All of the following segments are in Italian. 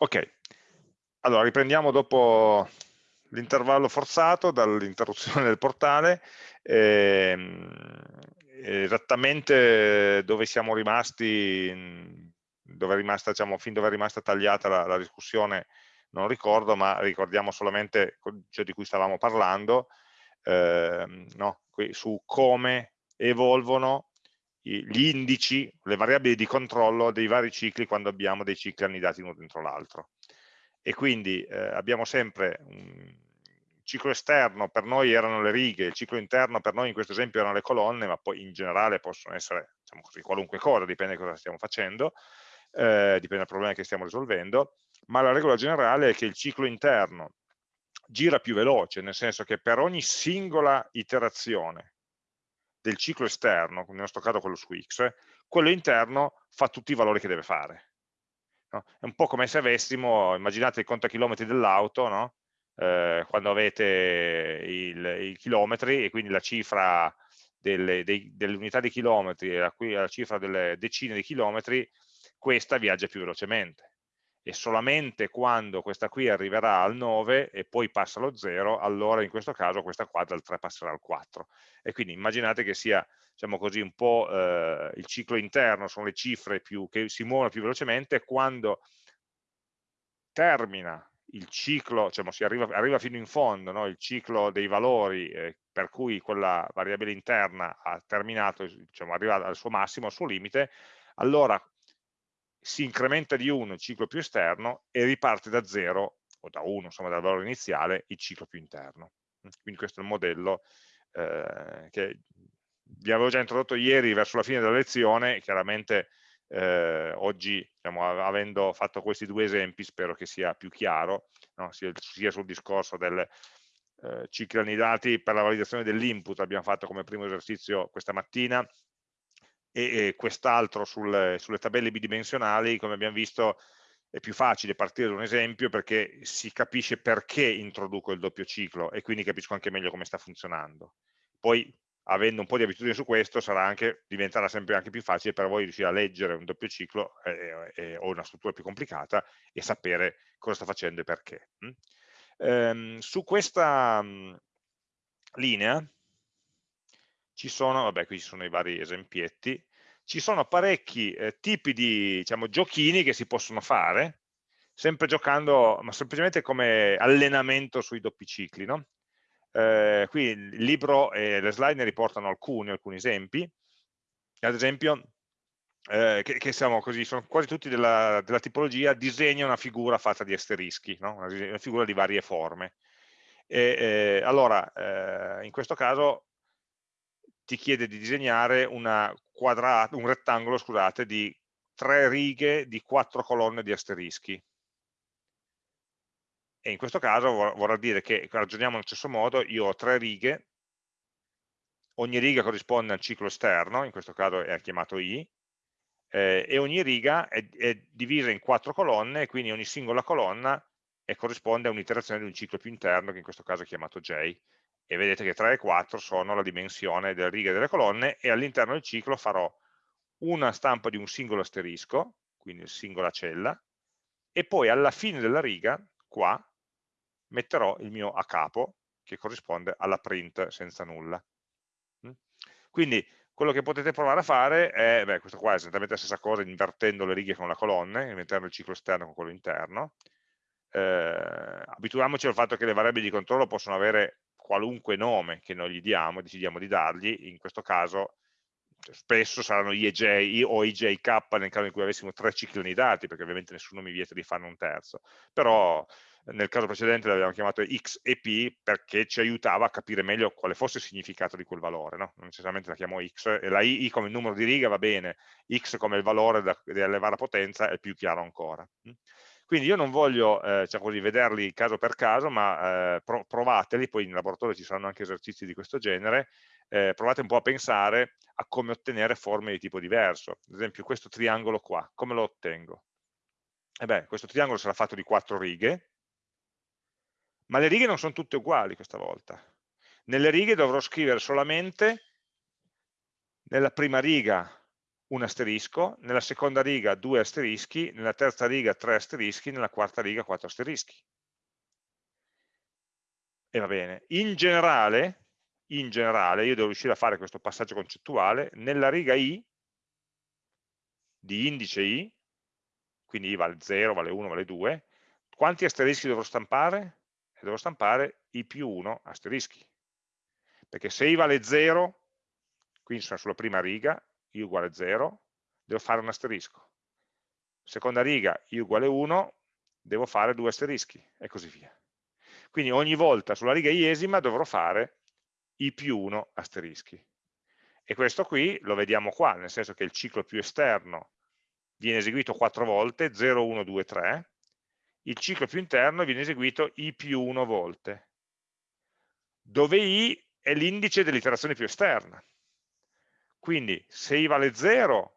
Ok, allora riprendiamo dopo l'intervallo forzato dall'interruzione del portale, ehm, esattamente dove siamo rimasti, dove rimasta, diciamo, fin dove è rimasta tagliata la, la discussione non ricordo, ma ricordiamo solamente ciò di cui stavamo parlando, ehm, no? su come evolvono gli indici, le variabili di controllo dei vari cicli quando abbiamo dei cicli annidati uno dentro l'altro. E quindi eh, abbiamo sempre un ciclo esterno, per noi erano le righe, il ciclo interno per noi in questo esempio erano le colonne, ma poi in generale possono essere diciamo così, qualunque cosa, dipende da cosa stiamo facendo, eh, dipende dal problema che stiamo risolvendo, ma la regola generale è che il ciclo interno gira più veloce, nel senso che per ogni singola iterazione del ciclo esterno, nel nostro caso quello su x, quello interno fa tutti i valori che deve fare. No? È un po' come se avessimo, immaginate il contachilometri dell'auto, no? eh, quando avete i chilometri e quindi la cifra delle, delle unità di chilometri e la, la cifra delle decine di chilometri, questa viaggia più velocemente e solamente quando questa qui arriverà al 9 e poi passa allo 0, allora in questo caso questa qua dal 3 passerà al 4. E quindi immaginate che sia diciamo così, un po' eh, il ciclo interno, sono le cifre più, che si muovono più velocemente, quando termina il ciclo, cioè, si arriva, arriva, fino in fondo no? il ciclo dei valori eh, per cui quella variabile interna ha terminato, diciamo, arriva al suo massimo, al suo limite, allora si incrementa di 1 il ciclo più esterno e riparte da 0 o da 1, insomma dal valore iniziale, il ciclo più interno. Quindi questo è il modello eh, che vi avevo già introdotto ieri verso la fine della lezione, chiaramente eh, oggi diciamo, avendo fatto questi due esempi spero che sia più chiaro, no? sia, sia, sul discorso del eh, cicli annidati per la validazione dell'input abbiamo fatto come primo esercizio questa mattina, e, e quest'altro sul, sulle tabelle bidimensionali, come abbiamo visto è più facile partire da un esempio perché si capisce perché introduco il doppio ciclo e quindi capisco anche meglio come sta funzionando. Poi avendo un po' di abitudine su questo anche, diventerà sempre anche più facile per voi riuscire a leggere un doppio ciclo eh, eh, o una struttura più complicata e sapere cosa sta facendo e perché. Mm? Ehm, su questa mh, mm, linea ci sono, vabbè qui ci sono i vari esempietti, ci sono parecchi eh, tipi di diciamo, giochini che si possono fare, sempre giocando, ma semplicemente come allenamento sui doppi cicli. No? Eh, qui il libro e le slide ne riportano alcuni, alcuni esempi, ad esempio, eh, che, che così, sono quasi tutti della, della, tipologia, disegna una figura fatta di asterischi, no? una, una, figura di varie forme. E, eh, allora, eh, in questo caso ti chiede di disegnare un rettangolo scusate, di tre righe di quattro colonne di asterischi. E in questo caso vorrà dire che ragioniamo nello stesso modo, io ho tre righe, ogni riga corrisponde al ciclo esterno, in questo caso è chiamato I, eh, e ogni riga è, è, divisa in quattro colonne, e quindi ogni singola colonna corrisponde a un'iterazione di un ciclo più interno, che in questo caso è chiamato J e vedete che 3 e 4 sono la dimensione delle righe e delle colonne e all'interno del ciclo farò una stampa di un singolo asterisco, quindi singola cella, e poi alla fine della riga, qua, metterò il mio a capo, che corrisponde alla print senza nulla. Mm? Quindi quello che potete provare a fare è, beh, questo qua è esattamente la stessa cosa, invertendo le righe con la colonna, inventando il ciclo esterno con quello interno. Eh, abituiamoci al fatto che le variabili di controllo possono avere qualunque nome che noi gli diamo, decidiamo di dargli, in questo caso spesso saranno IEJ o IJK nel caso in cui avessimo tre cicli unidati, perché ovviamente nessuno mi vieta di farne un terzo, però nel caso precedente l'abbiamo chiamato X e P perché ci aiutava a capire meglio quale fosse il significato di quel valore, no? non necessariamente la chiamo X, la I, I, come numero di righe va bene, X come il valore da, da elevare a potenza è più chiaro ancora. Quindi io non voglio eh, cioè così, vederli caso per caso, ma eh, pro provateli, poi in laboratorio ci saranno anche esercizi di questo genere, eh, provate un po' a pensare a come ottenere forme di tipo diverso. Ad esempio questo triangolo qua, come lo ottengo? E beh, questo triangolo sarà fatto di quattro righe, ma le righe non sono tutte uguali questa volta. Nelle righe dovrò scrivere solamente nella prima riga un asterisco, nella seconda riga due asterischi, nella terza riga tre asterischi, nella quarta riga quattro asterischi. E va bene. In generale, in generale, io devo riuscire a fare questo passaggio concettuale, nella riga i, di indice i, quindi i vale 0, vale 1, vale 2, quanti asterischi dovrò stampare? E dovrò stampare i più 1 asterischi. Perché se i vale 0, quindi sono sulla prima riga, i uguale 0, devo fare un asterisco. Seconda riga, i uguale 1, devo fare due asterischi, e così via. Quindi ogni volta sulla riga iesima dovrò fare i più 1 asterischi. E questo qui lo vediamo qua, nel senso che il ciclo più esterno viene eseguito 4 volte, 0, 1, 2, 3, il ciclo più interno viene eseguito i più 1 volte, dove i è l'indice dell'iterazione più esterna. Quindi se i vale 0,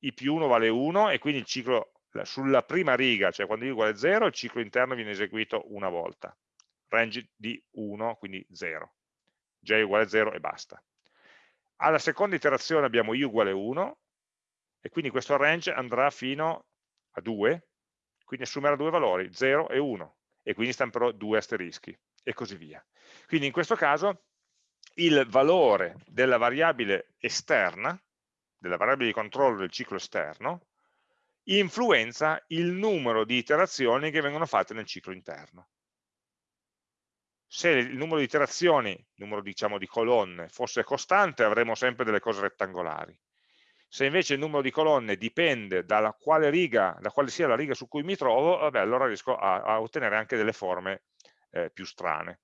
i più 1 vale 1 e quindi il ciclo sulla prima riga, cioè quando i uguale 0, il ciclo interno viene eseguito una volta. Range di 1, quindi 0. j uguale 0 e basta. Alla seconda iterazione abbiamo i uguale 1 e quindi questo range andrà fino a 2, quindi assumerà due valori, 0 e 1, e quindi stamperò due asterischi, e così via. Quindi in questo caso il valore della variabile esterna, della variabile di controllo del ciclo esterno, influenza il numero di iterazioni che vengono fatte nel ciclo interno. Se il numero di iterazioni, il numero diciamo, di colonne, fosse costante avremo sempre delle cose rettangolari. Se invece il numero di colonne dipende dalla quale riga, da quale sia la riga su cui mi trovo, vabbè, allora riesco a, a ottenere anche delle forme eh, più strane.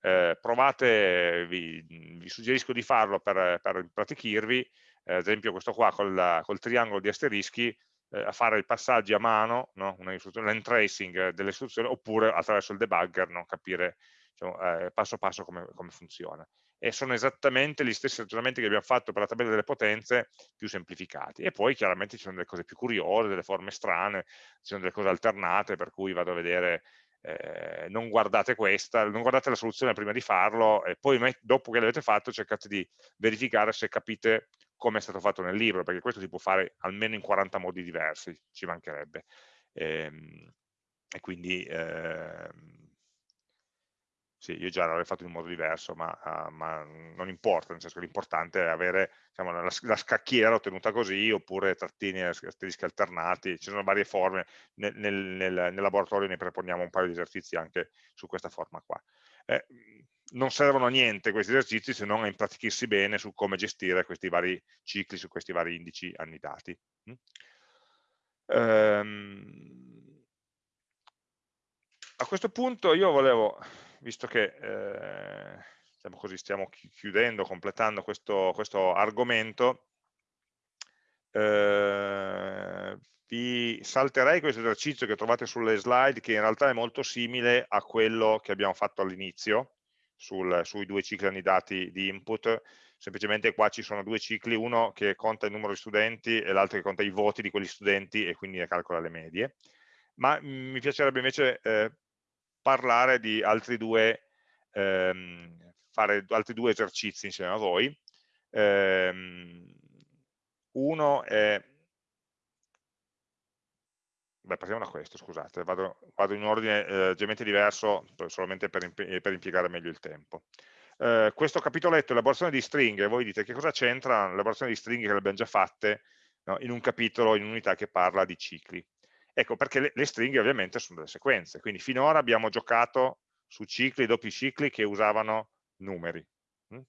Eh, provate, vi, vi, suggerisco di farlo per, per impratichirvi, eh, ad esempio questo qua col, col triangolo di asterischi, eh, a fare i passaggi a mano, no? l'entracing delle istruzioni, oppure attraverso il debugger, no? capire diciamo, eh, passo passo come, come funziona e sono esattamente gli stessi ragionamenti che abbiamo fatto per la tabella delle potenze più semplificati e poi chiaramente ci sono delle cose più curiose, delle forme strane, ci sono delle cose alternate per cui vado a vedere eh, non guardate questa, non guardate la soluzione prima di farlo e poi dopo che l'avete fatto cercate di verificare se capite come è stato fatto nel libro, perché questo si può fare almeno in 40 modi diversi, ci mancherebbe. E, ehm, e quindi eh, sì, io già l'avrei fatto in un modo diverso, ma, uh, ma non importa, nel senso che l'importante è avere diciamo, la, la, scacchiera ottenuta così, oppure trattini asterischi alternati, ci sono varie forme, nel, nel, nel, laboratorio ne proponiamo un paio di esercizi anche su questa forma qua. Eh, non servono a niente questi esercizi se non a impratichirsi bene su come gestire questi vari cicli, su questi vari indici annidati. Mm? Ehm, a questo punto io volevo visto che eh, diciamo così, stiamo chiudendo, completando questo, questo argomento, eh, vi salterei questo esercizio che trovate sulle slide, che in realtà è molto simile a quello che abbiamo fatto all'inizio, sui due cicli annidati di input, semplicemente qua ci sono due cicli, uno che conta il numero di studenti e l'altro che conta i voti di quegli studenti e quindi ne calcola le medie. Ma mm, mi piacerebbe invece eh, parlare di altri due, ehm, fare altri due esercizi insieme a voi. Ehm, uno è, beh, passiamo da questo, scusate, vado, vado in un ordine eh, leggermente diverso, solamente per, per, impiegare meglio il tempo. Eh, questo capitoletto, elaborazione di stringhe, voi dite che cosa c'entra l'elaborazione di stringhe che le abbiamo già fatte no, in un capitolo, in un'unità che parla di cicli. Ecco, perché le, le stringhe ovviamente sono delle sequenze, quindi finora abbiamo giocato su cicli, doppi cicli che usavano numeri. Mm?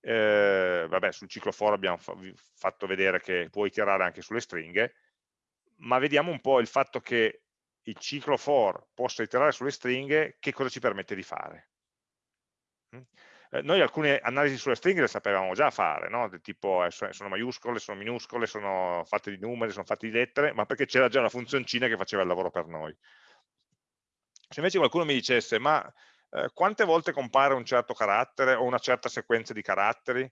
Eh, vabbè, sul ciclo for abbiamo fa fatto vedere che puoi iterare anche sulle stringhe, ma vediamo un po' il fatto che il ciclo for possa iterare sulle stringhe, che cosa ci permette di fare. Eh, noi alcune analisi sulle stringhe le sapevamo già fare, no? tipo eh, sono maiuscole, sono minuscole, sono fatte di numeri, sono fatte di lettere, ma perché c'era già una funzioncina che faceva il lavoro per noi. Se invece qualcuno mi dicesse, ma eh, quante volte compare un certo carattere o una certa sequenza di caratteri?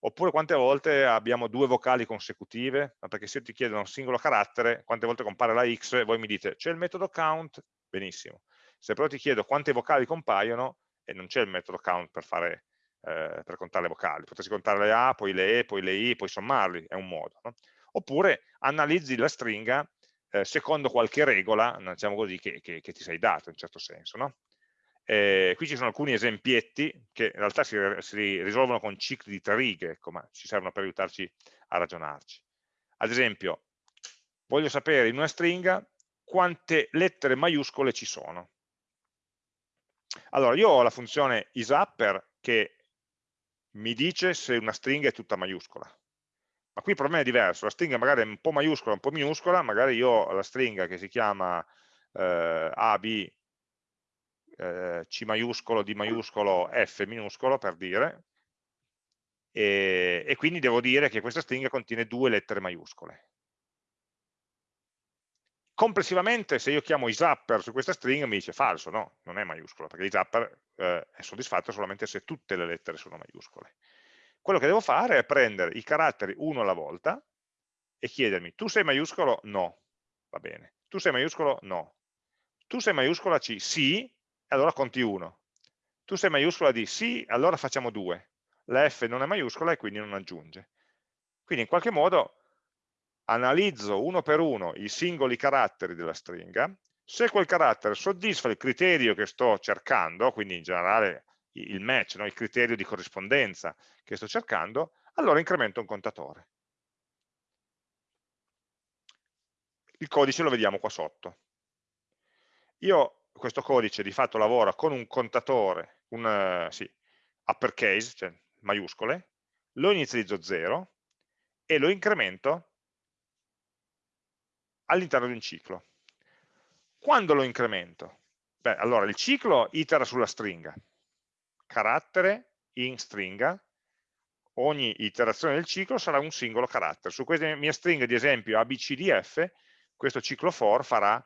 Oppure quante volte abbiamo due vocali consecutive? Perché se io ti chiedo un singolo carattere, quante volte compare la x, voi mi dite c'è il metodo count, benissimo. Se però ti chiedo quante vocali compaiono, e non c'è il metodo count per fare eh, per contare le vocali, potresti contare le A, poi le E, poi le I, poi sommarli, è un modo. No? Oppure analizzi la stringa eh, secondo qualche regola, diciamo così, che, che, che, ti sei dato in certo senso. No? Eh, qui ci sono alcuni esempietti che in realtà si, si risolvono con cicli di tre righe, ecco, ma ci servono per aiutarci a ragionarci. Ad esempio, voglio sapere in una stringa quante lettere maiuscole ci sono. Allora, io ho la funzione isupper che mi dice se una stringa è tutta maiuscola. Ma qui il problema è diverso, la stringa magari è un po' maiuscola, un po' minuscola, magari io ho la stringa che si chiama eh, A, B, eh, C maiuscolo, D maiuscolo, F minuscolo, per dire, e, e quindi devo dire che questa stringa contiene due lettere maiuscole complessivamente se io chiamo isupper su questa stringa mi dice falso, no, non è maiuscola, perché isupper eh, è soddisfatto solamente se tutte le lettere sono maiuscole. Quello che devo fare è prendere i caratteri uno alla volta e chiedermi, tu sei maiuscolo? No, va bene. Tu sei maiuscolo? No. Tu sei maiuscola C? Sì, allora conti uno. Tu sei maiuscola D? Sì, allora facciamo due. La F non è maiuscola e quindi non aggiunge. Quindi in qualche modo analizzo uno per uno i singoli caratteri della stringa, se quel carattere soddisfa il criterio che sto cercando, quindi in generale il match, no? il criterio di corrispondenza che sto cercando, allora incremento un contatore. Il codice lo vediamo qua sotto. Io questo codice di fatto lavora con un contatore, un uh, sì, uppercase, cioè maiuscole, lo inizializzo 0 e lo incremento all'interno di un ciclo. Quando lo incremento? Beh, allora il ciclo itera sulla stringa, carattere in stringa, ogni iterazione del ciclo sarà un singolo carattere. Su questa mia stringa di esempio ABCDF, questo ciclo for farà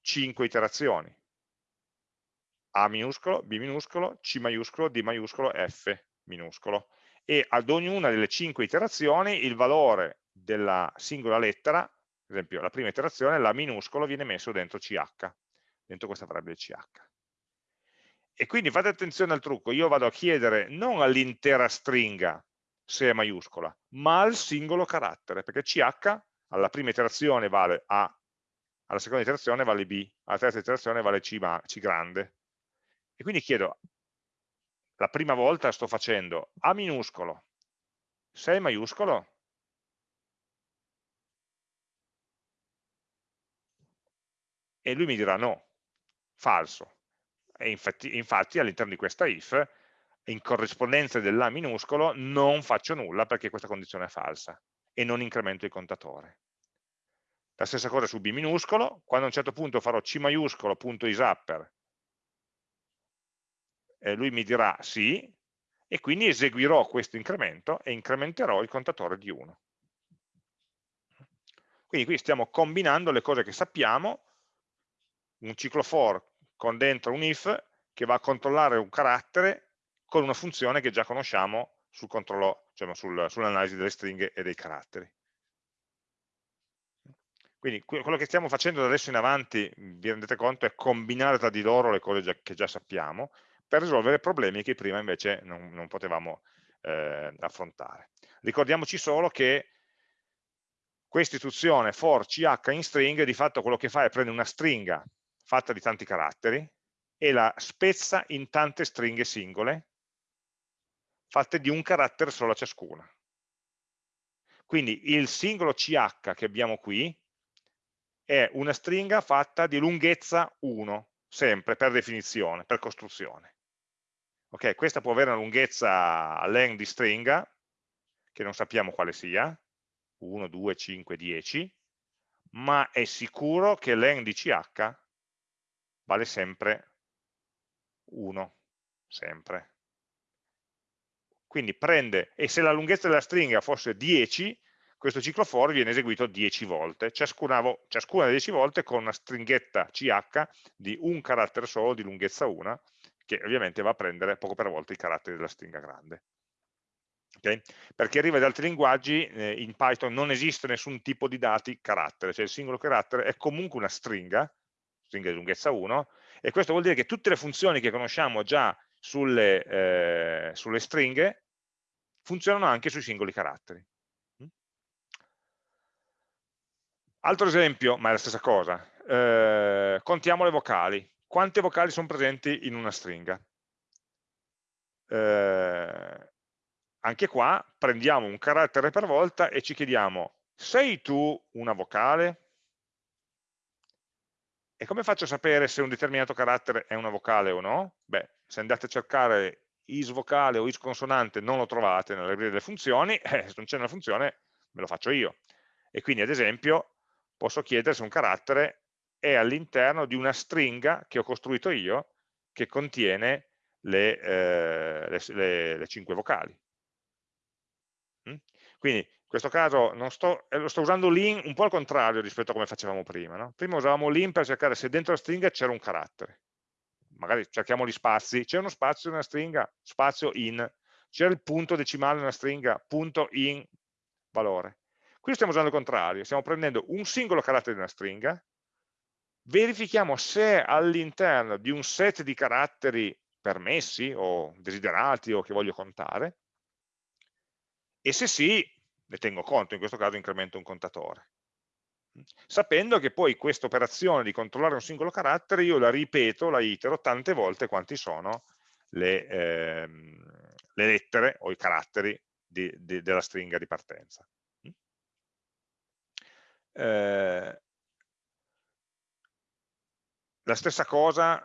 5 iterazioni. A minuscolo, B minuscolo, C maiuscolo, D maiuscolo, F minuscolo. E ad ognuna delle 5 iterazioni il valore della singola lettera esempio la prima iterazione, la minuscolo viene messo dentro CH, dentro questa variabile CH. E quindi fate attenzione al trucco, io vado a chiedere non all'intera stringa se è maiuscola, ma al singolo carattere, perché CH alla prima iterazione vale A, alla seconda iterazione vale B, alla terza iterazione vale C, C grande. E quindi chiedo, la prima volta sto facendo A minuscolo, se è maiuscolo, e lui mi dirà no, falso. E infatti, infatti all'interno di questa if, in corrispondenza dell'A minuscolo, non faccio nulla perché questa condizione è falsa e non incremento il contatore. La stessa cosa su B minuscolo, quando a un certo punto farò C maiuscolo punto isupper, eh, lui mi dirà sì, e quindi eseguirò questo incremento e incrementerò il contatore di 1. Quindi qui stiamo combinando le cose che sappiamo un ciclo for con dentro un if che va a controllare un carattere con una funzione che già conosciamo sul controllo, cioè sul, sull'analisi delle stringhe e dei caratteri. Quindi quello che stiamo facendo da adesso in avanti, vi rendete conto, è combinare tra di loro le cose già, che già sappiamo per risolvere problemi che prima invece non, non potevamo eh, affrontare. Ricordiamoci solo che questa istruzione for ch in string di fatto quello che fa è prendere una stringa fatta di tanti caratteri e la spezza in tante stringhe singole fatte di un carattere solo a ciascuna. Quindi il singolo CH che abbiamo qui è una stringa fatta di lunghezza 1, sempre per definizione, per costruzione. Ok, questa può avere una lunghezza len di stringa, che non sappiamo quale sia, 1, 2, 5, 10, ma è sicuro che len di CH vale sempre 1, sempre. Quindi prende, e se la lunghezza della stringa fosse 10, questo ciclo for viene eseguito 10 volte, ciascuna, ciascuna 10 volte con una stringhetta ch di un carattere solo di lunghezza 1, che ovviamente va a prendere poco per volta i caratteri della stringa grande. Okay? Perché arriva da altri linguaggi, eh, in Python non esiste nessun tipo di dati carattere, cioè il singolo carattere è comunque una stringa, stringa di lunghezza 1, e questo vuol dire che tutte le funzioni che conosciamo già sulle, eh, sulle stringhe funzionano anche sui singoli caratteri. Mm? Altro esempio, ma è la stessa cosa, eh, contiamo le vocali. Quante vocali sono presenti in una stringa? Eh, anche qua prendiamo un carattere per volta e ci chiediamo, sei tu una vocale? E come faccio a sapere se un determinato carattere è una vocale o no? Beh, se andate a cercare is vocale o is consonante non lo trovate nella libreria delle funzioni, eh, se non c'è una funzione me lo faccio io. E quindi ad esempio posso chiedere se un carattere è all'interno di una stringa che ho costruito io che contiene le, eh, le, le, le cinque vocali. Mm? Quindi questo caso sto, eh, sto usando l'in un po' al contrario rispetto a come facevamo prima. No? Prima usavamo l'in per cercare se dentro la stringa c'era un carattere. Magari cerchiamo gli spazi, c'è uno spazio una stringa, spazio in, c'è il punto decimale una stringa, punto in valore. Qui stiamo usando il contrario, stiamo prendendo un singolo carattere di una stringa, verifichiamo se all'interno di un set di caratteri permessi o desiderati o che voglio contare, e se sì, ne tengo conto, in questo caso incremento un contatore. Sapendo che poi questa operazione di controllare un singolo carattere io la ripeto, la itero tante volte quanti sono le, ehm, le lettere o i caratteri di, di, della stringa di partenza. Eh, la stessa cosa,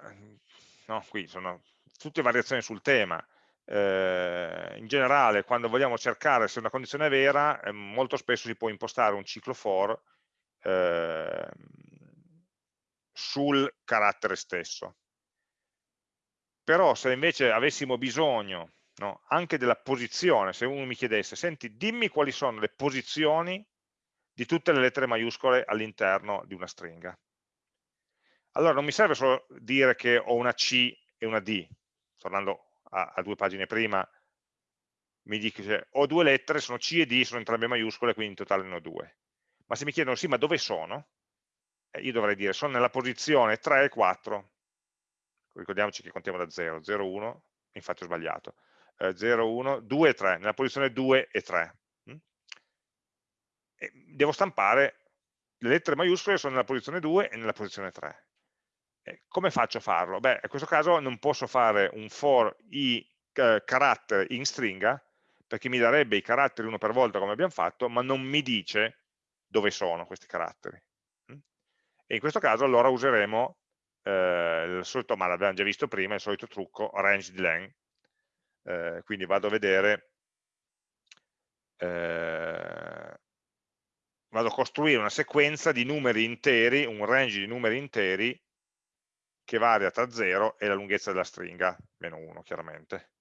no, qui sono tutte variazioni sul tema, eh, in generale quando vogliamo cercare se una condizione è vera, eh, molto spesso si può impostare un ciclo for eh, sul carattere stesso. Però se invece avessimo bisogno no, anche della posizione, se uno mi chiedesse, senti, dimmi quali sono le posizioni di tutte le lettere maiuscole all'interno di una stringa. Allora non mi serve solo dire che ho una C e una D, tornando a, a due pagine prima, mi dice ho due lettere, sono C e D, sono entrambe maiuscole, quindi in totale ne ho due. Ma se mi chiedono sì, ma dove sono? Eh, io dovrei dire sono nella posizione 3 e 4. Ricordiamoci che contiamo da 0, 0, 1, infatti ho sbagliato. Eh, 0, 1, 2 e 3, nella posizione 2 e 3. Mm? E devo stampare le lettere maiuscole sono nella posizione 2 e nella posizione 3. Eh, come faccio a farlo? Beh, in questo caso non posso fare un for i eh, caratteri in stringa, perché mi darebbe i caratteri uno per volta come abbiamo fatto, ma non mi dice dove sono questi caratteri. Mm? E in questo caso allora useremo eh, il solito, ma l'abbiamo già visto prima, il solito trucco range di len. Eh, quindi vado a vedere, eh, vado a costruire una sequenza di numeri interi, un range di numeri interi che varia tra 0 e la lunghezza della stringa, meno 1 chiaramente.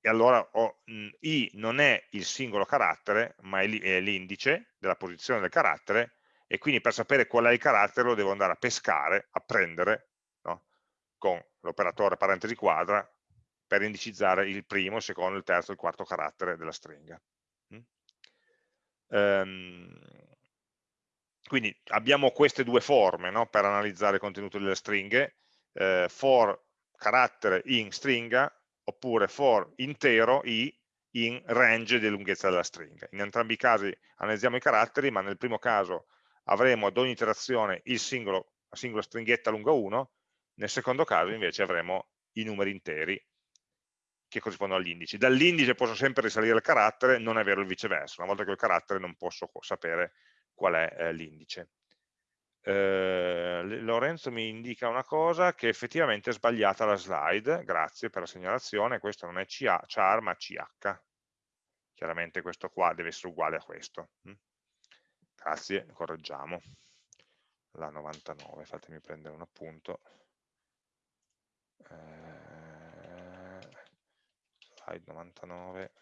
E allora ho, mh, i non è il singolo carattere, ma è l'indice della posizione del carattere, e quindi per sapere qual è il carattere lo devo andare a pescare, a prendere, no? con l'operatore parentesi quadra, per indicizzare il primo, il secondo, il terzo, il quarto carattere della stringa. Mm? Um, quindi abbiamo queste due forme no? per analizzare il contenuto delle stringhe, eh, for carattere in stringa oppure for intero i in range di lunghezza della stringa. In entrambi i casi analizziamo i caratteri, ma nel primo caso avremo ad ogni iterazione singolo, la singola stringhetta lunga 1, nel secondo caso invece avremo i numeri interi che corrispondono agli indici. Dall'indice posso sempre risalire il carattere, non è vero il viceversa, una volta che ho il carattere non posso sapere qual è eh, l'indice eh, Lorenzo mi indica una cosa che effettivamente è sbagliata la slide, grazie per la segnalazione, questo non è CA, char ma CH, chiaramente questo qua deve essere uguale a questo. Mm. Grazie, correggiamo. La 99, fatemi prendere un appunto. Eh, slide 99,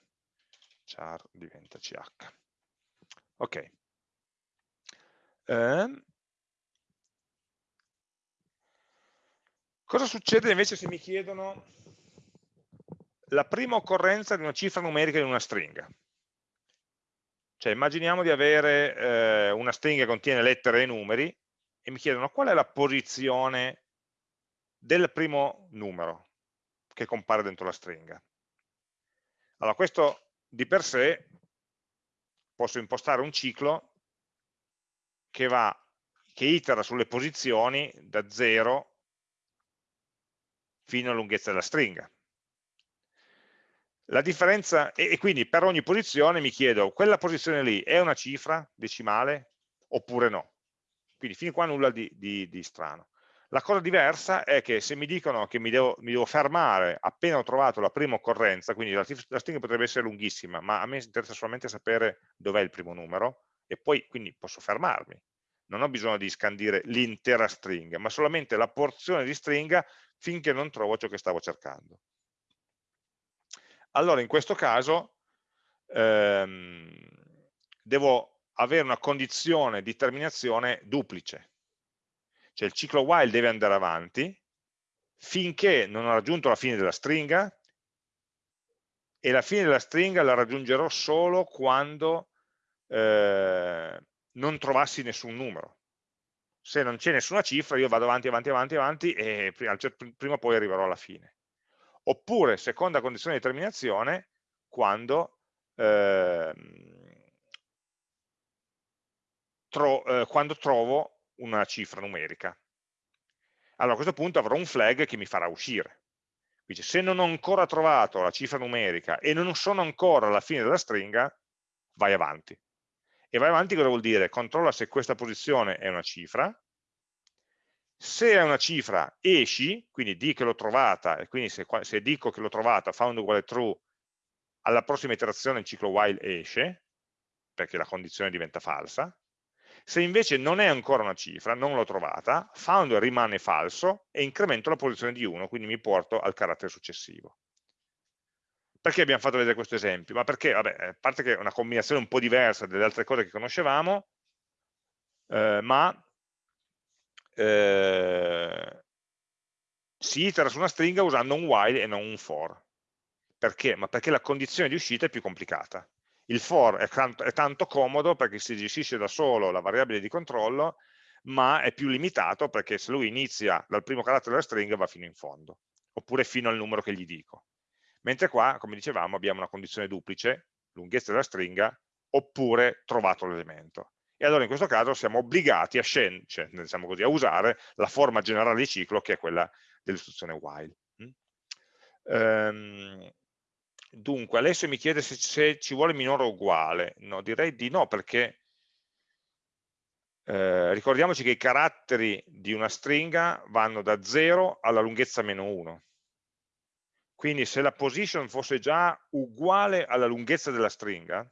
char diventa CH. Ok. Eh, Cosa succede invece se mi chiedono la prima occorrenza di una cifra numerica in una stringa? Cioè immaginiamo di avere eh, una stringa che contiene lettere e numeri e mi chiedono qual è la posizione del primo numero. che compare dentro la stringa. Allora, questo di per sé posso impostare un ciclo che, va, che itera sulle posizioni da 0 fino alla lunghezza della stringa. La differenza, e, quindi per ogni posizione mi chiedo, quella posizione lì è una cifra decimale oppure no? Quindi fin qua nulla di, di, di strano. La cosa diversa è che se mi dicono che mi devo, mi devo, fermare appena ho trovato la prima occorrenza, quindi la, la stringa potrebbe essere lunghissima, ma a me interessa solamente sapere dov'è il primo numero, e poi quindi posso fermarmi. Non ho bisogno di scandire l'intera stringa, ma solamente la porzione di stringa finché non trovo ciò che stavo cercando. Allora in questo caso ehm, devo avere una condizione di terminazione duplice, cioè il ciclo while deve andare avanti finché non ho raggiunto la fine della stringa e la fine della stringa la raggiungerò solo quando eh, non trovassi nessun numero. Se non c'è nessuna cifra io vado avanti, avanti, avanti, avanti e prima o poi arriverò alla fine. Oppure, seconda condizione di terminazione, quando, eh, tro eh, quando trovo una cifra numerica. Allora a questo punto avrò un flag che mi farà uscire. Quindi se non ho ancora trovato la cifra numerica e non sono ancora alla fine della stringa, vai avanti. E vai avanti cosa vuol dire? Controlla se questa posizione è una cifra, se è una cifra esci, quindi di che l'ho trovata, e quindi se, se dico che l'ho trovata, found uguale true, alla prossima iterazione il ciclo while esce, perché la condizione diventa falsa, se invece non è ancora una cifra, non l'ho trovata, found rimane falso e incremento la posizione di 1, quindi mi porto al carattere successivo. Perché abbiamo fatto vedere questo esempio? Ma perché, vabbè, a parte che è una combinazione un po' diversa delle altre cose che conoscevamo, eh, ma eh, si itera su una stringa usando un while e non un for. Perché? Ma perché la condizione di uscita è più complicata. Il for è tanto, è tanto comodo perché si gestisce da solo la variabile di controllo, ma è più limitato perché se lui inizia dal primo carattere della stringa va fino in fondo, oppure fino al numero che gli dico. Mentre qua, come dicevamo, abbiamo una condizione duplice, lunghezza della stringa, oppure trovato l'elemento. E allora in questo caso siamo obbligati a, cioè, diciamo così, a usare la forma generale di ciclo che è quella dell'istruzione while. Ehm, Dunque, Alessio mi chiede se, se, ci vuole minore o uguale. No, direi di no, perché eh, ricordiamoci che i caratteri di una stringa vanno da 0 alla lunghezza meno 1. Quindi se la position fosse già uguale alla lunghezza della stringa,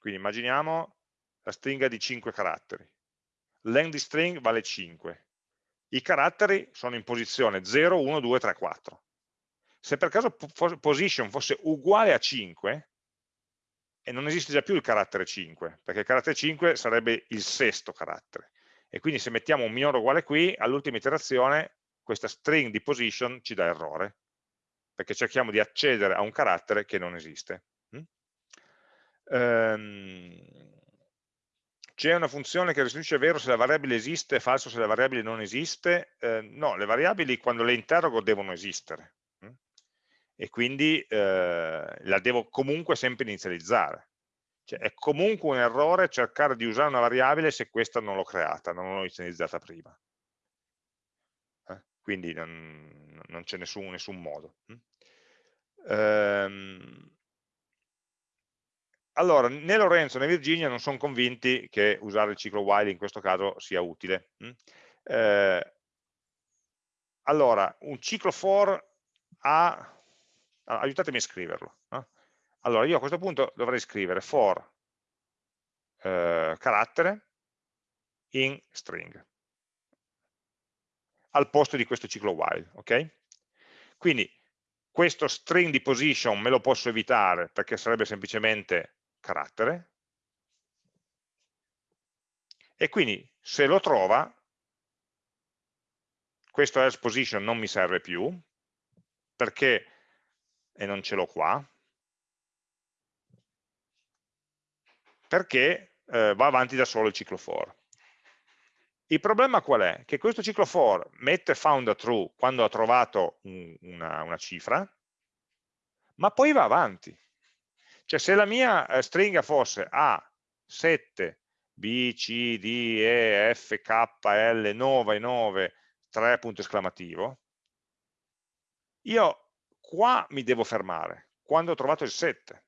quindi immaginiamo la stringa di 5 caratteri, length di string vale 5, i caratteri sono in posizione 0, 1, 2, 3, 4 se per caso position fosse uguale a 5, e non esiste già più il carattere 5, perché il carattere 5 sarebbe il sesto carattere. E quindi se mettiamo un minore uguale qui, all'ultima iterazione questa string di position ci dà errore, perché cerchiamo di accedere a un carattere che non esiste. Mm? Um, c'è una funzione che restituisce vero se la variabile esiste falso se la variabile non esiste? Eh, no, le variabili quando le interrogo devono esistere e quindi eh, la devo comunque sempre inizializzare. Cioè, è comunque un errore cercare di usare una variabile se questa non l'ho creata, non l'ho inizializzata prima. Eh? Quindi non, non c'è nessun, nessun, modo. Ehm, allora, né Lorenzo né Virginia non sono convinti che usare il ciclo while in questo caso sia utile. Mm? Eh, allora, un ciclo for ha aiutatemi a scriverlo. No? Allora, io a questo punto dovrei scrivere for eh, carattere in string al posto di questo ciclo while, ok? Quindi questo string di position me lo posso evitare perché sarebbe semplicemente carattere e quindi se lo trova questo else position non mi serve più perché e non ce l'ho qua, perché eh, va avanti da solo il ciclo for. Il problema qual è? Che questo ciclo for mette found a true quando ha trovato un, una, una, cifra, ma poi va avanti. Cioè se la mia eh, stringa fosse A7, B, C, D, E, F, K, L, 9, 9, 3 punto esclamativo, io qua mi devo fermare, quando ho trovato il 7.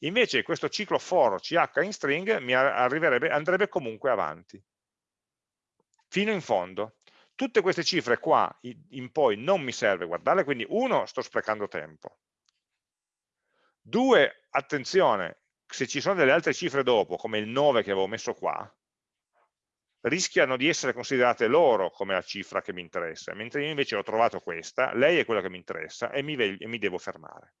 Invece questo ciclo for ch in string mi andrebbe comunque avanti, fino in fondo. Tutte queste cifre qua in poi non mi serve guardarle, quindi uno, sto sprecando tempo. Due, attenzione, se ci sono delle altre cifre dopo, come il 9 che avevo messo qua, rischiano di essere considerate loro come la cifra che mi interessa, mentre io invece ho trovato questa, lei è quella che mi interessa e mi, e mi devo fermare.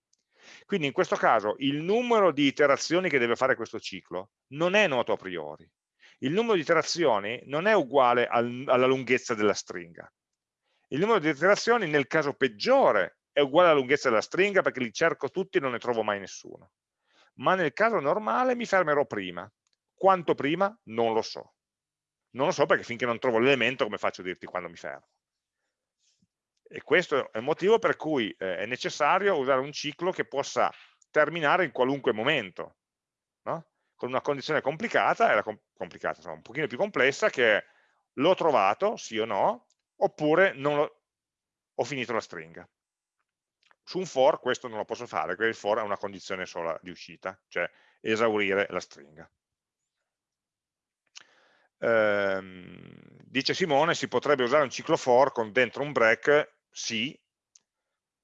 Quindi in questo caso il numero di iterazioni che deve fare questo ciclo non è noto a priori. Il numero di iterazioni non è uguale al, alla lunghezza della stringa. Il numero di iterazioni nel caso peggiore è uguale alla lunghezza della stringa perché li cerco tutti e non ne trovo mai nessuno. Ma nel caso normale mi fermerò prima. Quanto prima? Non lo so. Non lo so perché finché non trovo l'elemento come faccio a dirti quando mi fermo. E questo è il motivo per cui eh, è necessario usare un ciclo che possa terminare in qualunque momento? Con una condizione complicata, era com complicata, insomma, un pochino più complessa, che è l'ho trovato, sì o no, oppure ho finito la stringa. Su un for questo non lo posso fare, perché il for ha una condizione sola di uscita, cioè esaurire la stringa. Ehm, dice Simone, si potrebbe usare un ciclo for con dentro un break? Sì,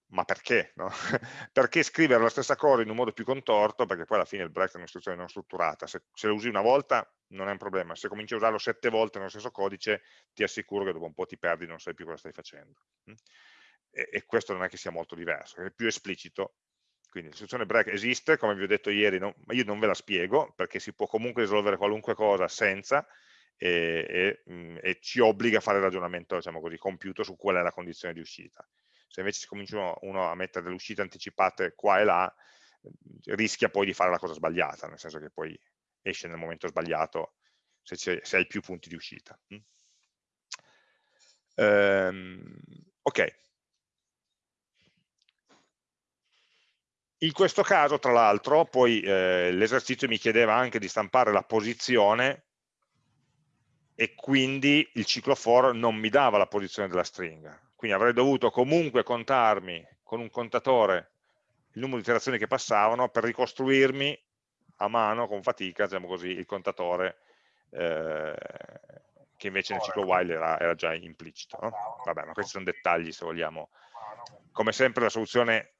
ma perché? No? perché scrivere la stessa cosa in un modo più contorto? Perché poi alla fine il break è un'istruzione non strutturata. Se, se, lo usi una volta non è un problema, se cominci a usarlo sette volte nello stesso codice ti assicuro che dopo un po' ti perdi non sai più cosa stai facendo. Mm? E, e questo non è che sia molto diverso, è più esplicito quindi l'istruzione break esiste, come vi ho detto ieri, no, ma io non ve la spiego, perché si può comunque risolvere qualunque cosa senza, e, e, mh, e, ci obbliga a fare il ragionamento diciamo così, compiuto su qual è la condizione di uscita. Se invece si comincia uno a mettere delle uscite anticipate qua e là, rischia poi di fare la cosa sbagliata, nel senso che poi esce nel momento sbagliato se, se hai più punti di uscita. Ehm, ok. In questo caso, tra l'altro, poi eh, l'esercizio mi chiedeva anche di stampare la posizione e quindi il ciclo for non mi dava la posizione della stringa. Quindi avrei dovuto comunque contarmi con un contatore il numero di iterazioni che passavano per ricostruirmi a mano, con fatica, diciamo così, il contatore eh, che invece nel ciclo while era, era già implicito. No? Vabbè, ma questi sono dettagli se vogliamo. Come sempre la soluzione,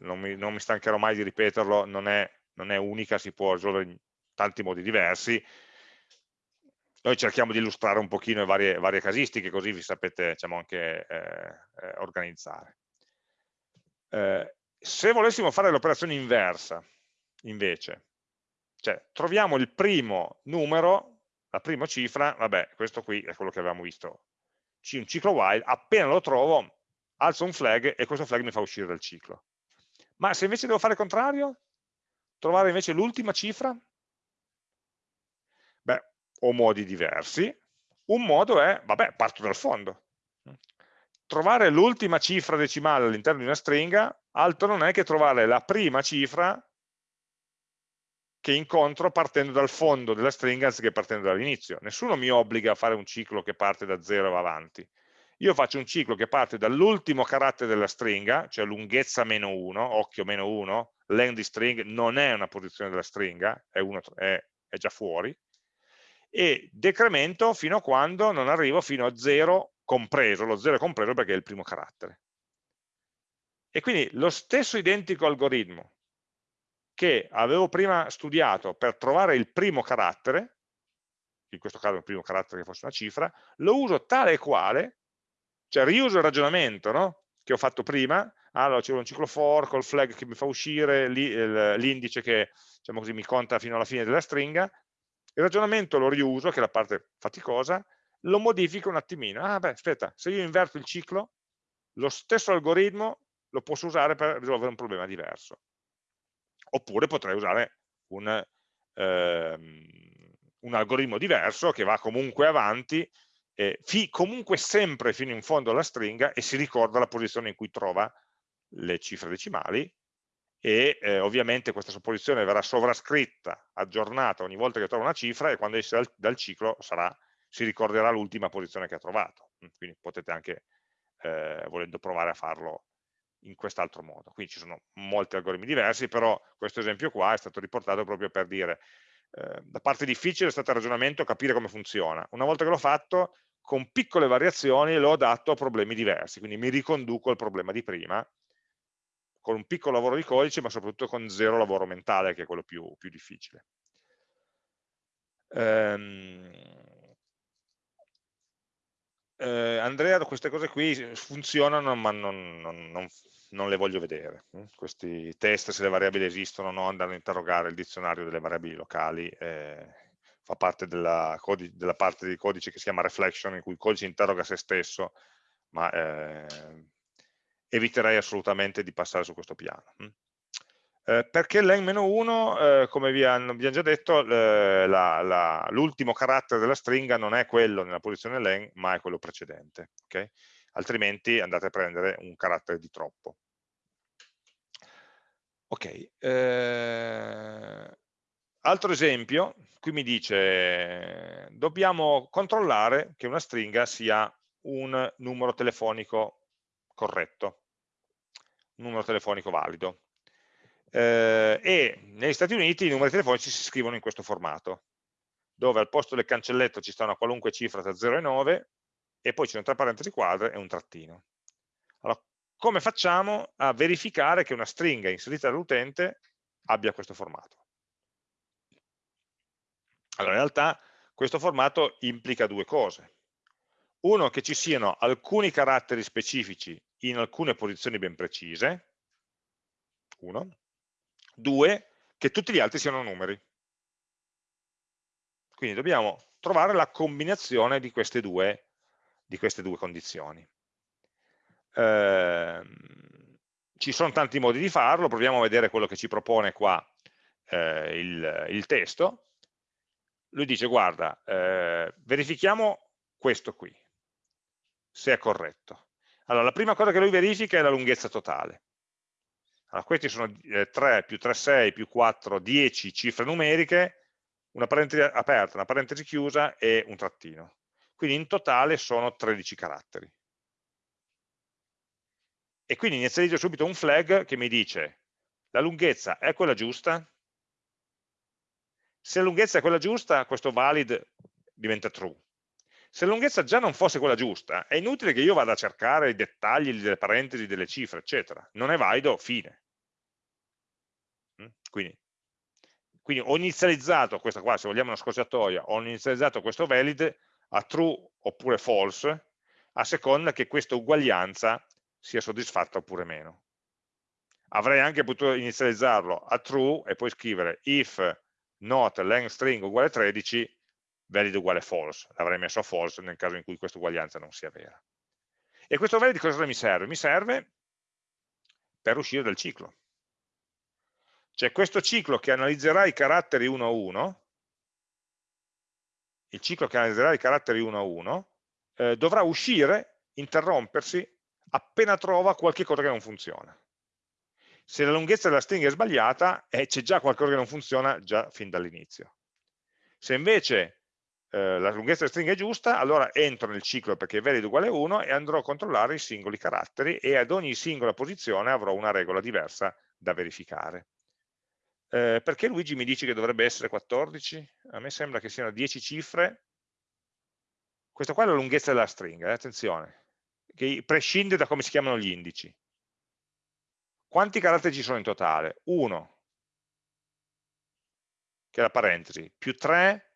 non mi, non mi stancherò mai di ripeterlo, non è, non è unica, si può risolvere in tanti modi diversi, noi cerchiamo di illustrare un pochino le varie, varie casistiche, così vi sapete diciamo, anche eh, eh, organizzare. Eh, se volessimo fare l'operazione inversa, invece, cioè troviamo il primo numero, la prima cifra, vabbè, questo qui è quello che avevamo visto, un ciclo while, appena lo trovo, alzo un flag e questo flag mi fa uscire dal ciclo. Ma se invece devo fare il contrario, trovare invece l'ultima cifra, o modi diversi. Un modo è, vabbè, parto dal fondo. Trovare l'ultima cifra decimale all'interno di una stringa, altro non è che trovare la prima cifra che incontro partendo dal fondo della stringa anziché partendo dall'inizio. Nessuno mi obbliga a fare un ciclo che parte da 0 e va avanti. Io faccio un ciclo che parte dall'ultimo carattere della stringa, cioè lunghezza meno 1, occhio meno 1, length di string non è una posizione della stringa, è, uno, è, è già fuori, e decremento fino a quando non arrivo fino a 0 compreso, lo 0 è compreso perché è il primo carattere. E quindi lo stesso identico algoritmo che avevo prima studiato per trovare il primo carattere, in questo caso il primo carattere che fosse una cifra, lo uso tale e quale, cioè riuso il ragionamento no? che ho fatto prima, allora c'è un ciclo for col flag che mi fa uscire l'indice che diciamo così, mi conta fino alla fine della stringa, il ragionamento lo riuso, che è la parte faticosa, lo modifico un attimino. Ah beh, aspetta, se io inverto il ciclo, lo stesso algoritmo lo posso usare per risolvere un problema diverso. Oppure potrei usare un, ehm, un algoritmo diverso che va comunque avanti, eh, comunque sempre fino in fondo alla stringa e si ricorda la posizione in cui trova le cifre decimali e eh, ovviamente questa supposizione verrà sovrascritta, aggiornata ogni volta che trova una cifra e quando esce dal, dal ciclo sarà, si ricorderà l'ultima posizione che ha trovato. Quindi potete anche, eh, volendo provare a farlo in quest'altro modo. Qui ci sono molti algoritmi diversi, però questo esempio qua è stato riportato proprio per dire eh, parte difficile è stato il ragionamento, capire come funziona. Una volta che l'ho fatto, con piccole variazioni l'ho adatto a problemi diversi, quindi mi riconduco al problema di prima, con un piccolo lavoro di codice, ma soprattutto con zero lavoro mentale, che è quello più, più difficile. Ehm, eh, Andrea, queste cose qui funzionano, ma non, non, non, non, le voglio vedere. Questi test, se le variabili esistono, no, andare a interrogare il dizionario delle variabili locali, eh, fa parte della, della, parte di codice che si chiama reflection, in cui il codice interroga se stesso, ma eh, eviterei assolutamente di passare su questo piano. Eh, perché len-1, eh, come vi abbiamo già detto, l'ultimo carattere della stringa non è quello nella posizione len, ma è quello precedente. Okay? Altrimenti andate a prendere un carattere di troppo. Ok, eh, altro esempio, qui mi dice dobbiamo controllare che una stringa sia un numero telefonico corretto, un numero telefonico valido eh, e negli Stati Uniti i numeri telefonici si scrivono in questo formato, dove al posto del cancelletto ci sta una qualunque cifra tra 0 e 9 e poi ci sono tre parentesi quadre e un trattino. Allora, come facciamo a verificare che una stringa inserita dall'utente abbia questo formato? Allora, in realtà questo formato implica due cose. Uno, che ci siano alcuni caratteri specifici in alcune posizioni ben precise, uno, Due, che tutti gli altri siano numeri. Quindi dobbiamo trovare la combinazione di queste due, di queste due condizioni. Eh, ci sono tanti modi di farlo, proviamo a vedere quello che ci propone qua eh, il, il, testo. Lui dice, guarda, eh, verifichiamo questo qui, se è corretto. Allora, la prima cosa che lui verifica è la lunghezza totale. Allora, questi sono eh, 3 più 3, 6 più 4, 10 cifre numeriche, una parentesi aperta, una parentesi chiusa e un trattino. Quindi in totale sono 13 caratteri. E quindi inizializzo subito un flag che mi dice la lunghezza è quella giusta? Se la lunghezza è quella giusta, questo valid diventa true. Se la lunghezza già non fosse quella giusta, è inutile che io vada a cercare i dettagli delle parentesi, delle cifre, eccetera. Non è valido, fine. Mm? Quindi, quindi ho inizializzato questa qua, se vogliamo una scorciatoia, ho inizializzato questo valid a true oppure false, a seconda che questa uguaglianza sia soddisfatta oppure meno. Avrei anche potuto inizializzarlo a true e poi scrivere if not length string uguale 13 valid uguale false, l'avrei messo a false nel caso in cui questa uguaglianza non sia vera. E questo valid cosa mi serve? Mi serve per uscire dal ciclo. Cioè questo ciclo che analizzerà i caratteri uno a uno, il ciclo che analizzerà i caratteri uno a uno, eh, dovrà uscire, interrompersi, appena trova qualche cosa che non funziona. Se la lunghezza della stringa è sbagliata, eh, c'è già qualcosa che non funziona già fin dall'inizio. Se invece eh, la lunghezza della stringa è giusta, allora entro nel ciclo perché valid uguale 1 e andrò a controllare i singoli caratteri e ad ogni singola posizione avrò una regola diversa da verificare. Eh, perché Luigi mi dice che dovrebbe essere 14? A me sembra che siano 10 cifre. Questa qua è la lunghezza della stringa, eh, attenzione, che prescinde da come si chiamano gli indici. Quanti caratteri ci sono in totale? 1, che è la parentesi, più 3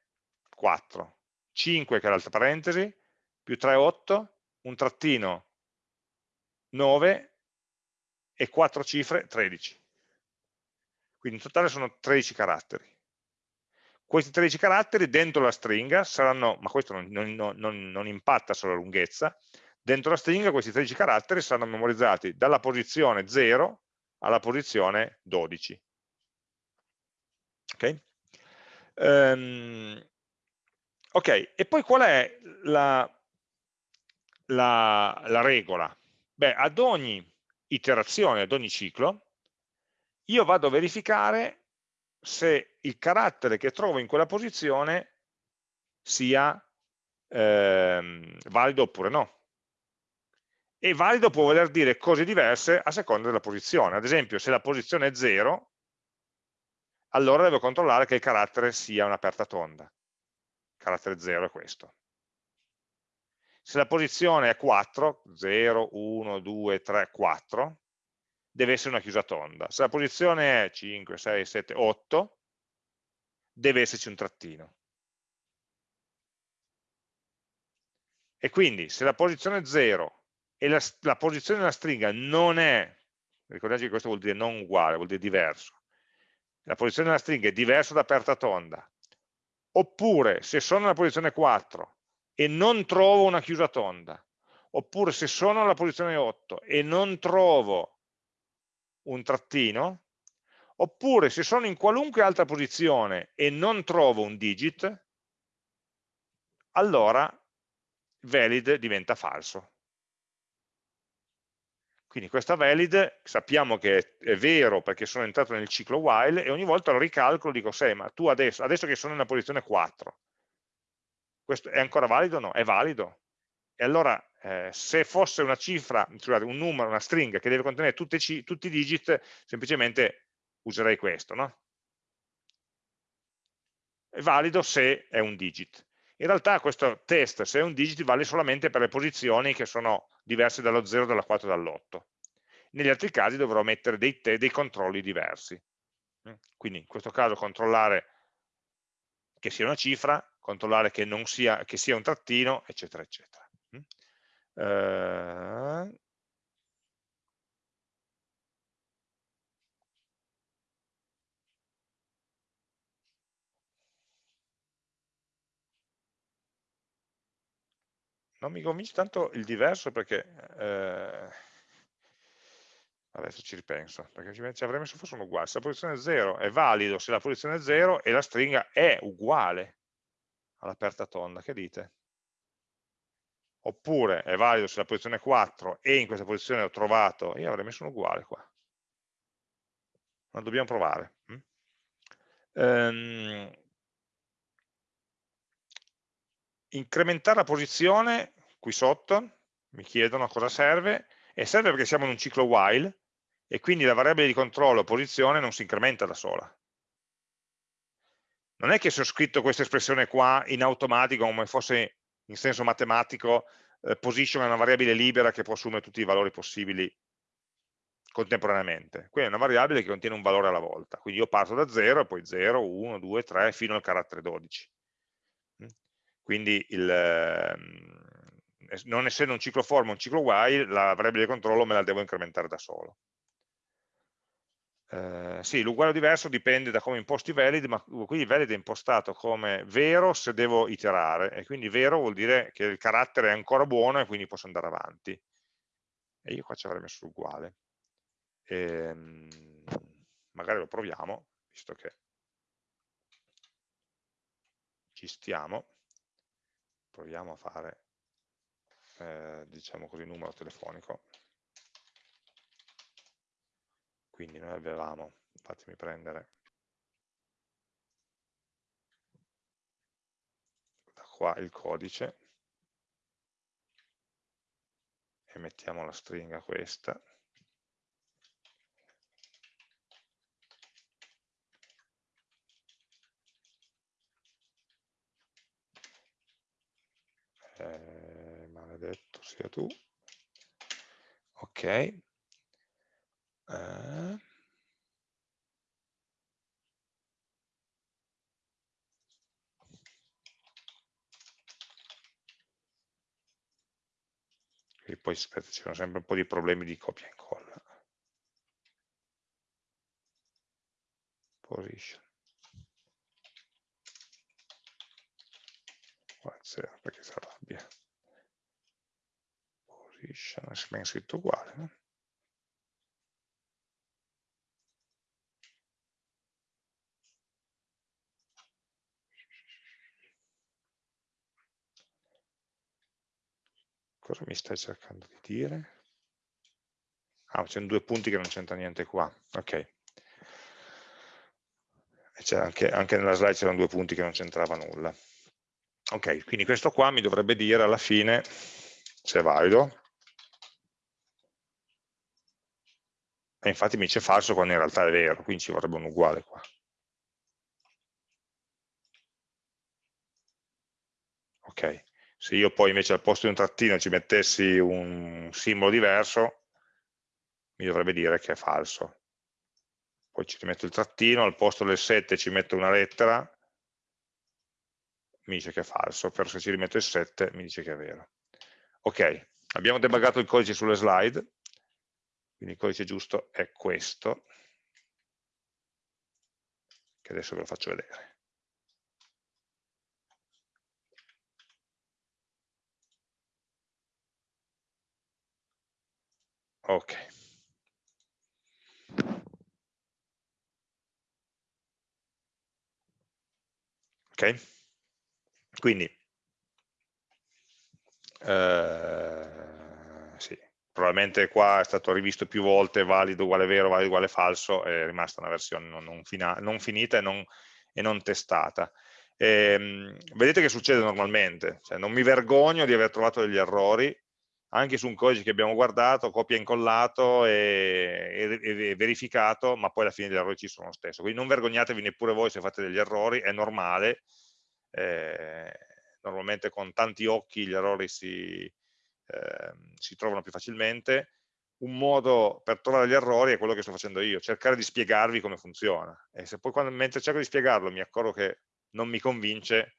4, 5 che è l'altra parentesi, più 3, 8, un trattino 9 e 4 cifre 13. Quindi in totale sono 13 caratteri. Questi 13 caratteri dentro la stringa saranno, ma questo non, non, non, non impatta sulla lunghezza, dentro la stringa questi 13 caratteri saranno memorizzati dalla posizione 0 alla posizione 12. Ok? Um, Ok, e poi qual è la, la, la regola? Beh, ad ogni iterazione, ad ogni ciclo, io vado a verificare se il carattere che trovo in quella posizione sia ehm, valido oppure no. E valido può voler dire cose diverse a seconda della posizione. Ad esempio, se la posizione è 0, allora devo controllare che il carattere sia un'aperta tonda. Carattere 0 è questo. Se la posizione è 4, 0, 1, 2, 3, 4, deve essere una chiusa tonda. Se la posizione è 5, 6, 7, 8, deve esserci un trattino. E quindi se la posizione 0 e la, la posizione della stringa non è, ricordatevi che questo vuol dire non uguale, vuol dire diverso, la posizione della stringa è diversa da aperta tonda, oppure se sono nella posizione 4 e non trovo una chiusa tonda, oppure se sono nella posizione 8 e non trovo un trattino, oppure se sono in qualunque altra posizione e non trovo un digit, allora valid diventa falso. Quindi questa valid sappiamo che è vero perché sono entrato nel ciclo while e ogni volta lo ricalcolo e dico, sì, ma tu adesso, adesso che sono nella posizione 4, questo è ancora valido? No, è valido. E allora eh, se fosse una cifra, scusate, un numero, una stringa che deve contenere tutti i digit, semplicemente userei questo, no? È valido se è un digit. In realtà questo test, se è un digit, vale solamente per le posizioni che sono diverse dallo 0, dalla 4 e dall'8. Negli altri casi dovrò mettere dei, dei controlli diversi. Mm? Quindi in questo caso controllare che sia una cifra, controllare che, sia, che sia un trattino, eccetera, eccetera. Mm? Eh, non mi convince tanto il diverso perché eh, adesso ci ripenso perché ci avrei messo forse un uguale se la posizione 0 è valido se la posizione è 0 e la stringa è uguale all'aperta tonda che dite? oppure è valido se la posizione è 4 e in questa posizione ho trovato io avrei messo un uguale qua ma dobbiamo provare mm? ehm, incrementare la posizione qui sotto, mi chiedono a cosa serve, e serve perché siamo in un ciclo while, e quindi la variabile di controllo posizione non si incrementa da sola. Non è che se ho scritto questa espressione qua in automatico, come fosse in senso matematico, eh, position è una variabile libera che può assumere tutti i valori possibili contemporaneamente. Quindi è una variabile che contiene un valore alla volta. Quindi io parto da 0, poi 0, 1, 2, 3, fino al carattere 12 quindi il, ehm, non essendo un ciclo for ma un ciclo while, la variabile di controllo me la devo incrementare da solo. Eh, sì, l'uguale o diverso dipende da come imposti valid, ma qui valid è impostato come vero se devo iterare, e quindi vero vuol dire che il carattere è ancora buono e quindi posso andare avanti. E io qua ci avrei messo l'uguale. Ehm, magari lo proviamo, visto che ci stiamo proviamo a fare eh, diciamo così numero telefonico. Quindi noi avevamo fatemi prendere da qua il codice e mettiamo la stringa questa eh, maledetto sia tu. Ok. Eh. e poi aspetta, ci sono sempre un po' di problemi di copia e incolla. Position spaziale perché si arrabbia. Position, è ben scritto uguale. No? Cosa mi stai cercando di dire? Ah, c'è due punti che non c'entra niente qua. Ok. Anche, anche nella slide c'erano due punti che non c'entrava nulla. Ok, quindi questo qua mi dovrebbe dire alla fine se è valido. E infatti mi dice falso quando in realtà è vero, quindi ci vorrebbe un uguale qua. Ok, se io poi invece al posto di un trattino ci mettessi un simbolo diverso, mi dovrebbe dire che è falso. Poi ci rimetto il trattino, al posto del 7 ci metto una lettera, mi dice che è falso, però se ci rimetto il 7 mi dice che è vero. Ok, abbiamo debuggato il codice sulle slide, quindi il codice giusto è questo, che adesso ve lo faccio vedere. Ok. Ok? Quindi, eh, sì, probabilmente qua è stato rivisto più volte, valido uguale vero, valido uguale falso, è rimasta una versione non, non, non finita e non, e non testata. E, ehm, vedete che succede normalmente, cioè, non mi vergogno di aver trovato degli errori, anche su un codice che abbiamo guardato, copia e incollato e, e, e, verificato, ma poi alla fine gli errori ci sono lo stesso. Quindi non vergognatevi neppure voi se fate degli errori, è normale, eh, normalmente con tanti occhi gli errori si, eh, si trovano più facilmente. Un modo per trovare gli errori è quello che sto facendo io, cercare di spiegarvi come funziona. E se poi quando, mentre cerco di spiegarlo mi accorgo che non mi convince,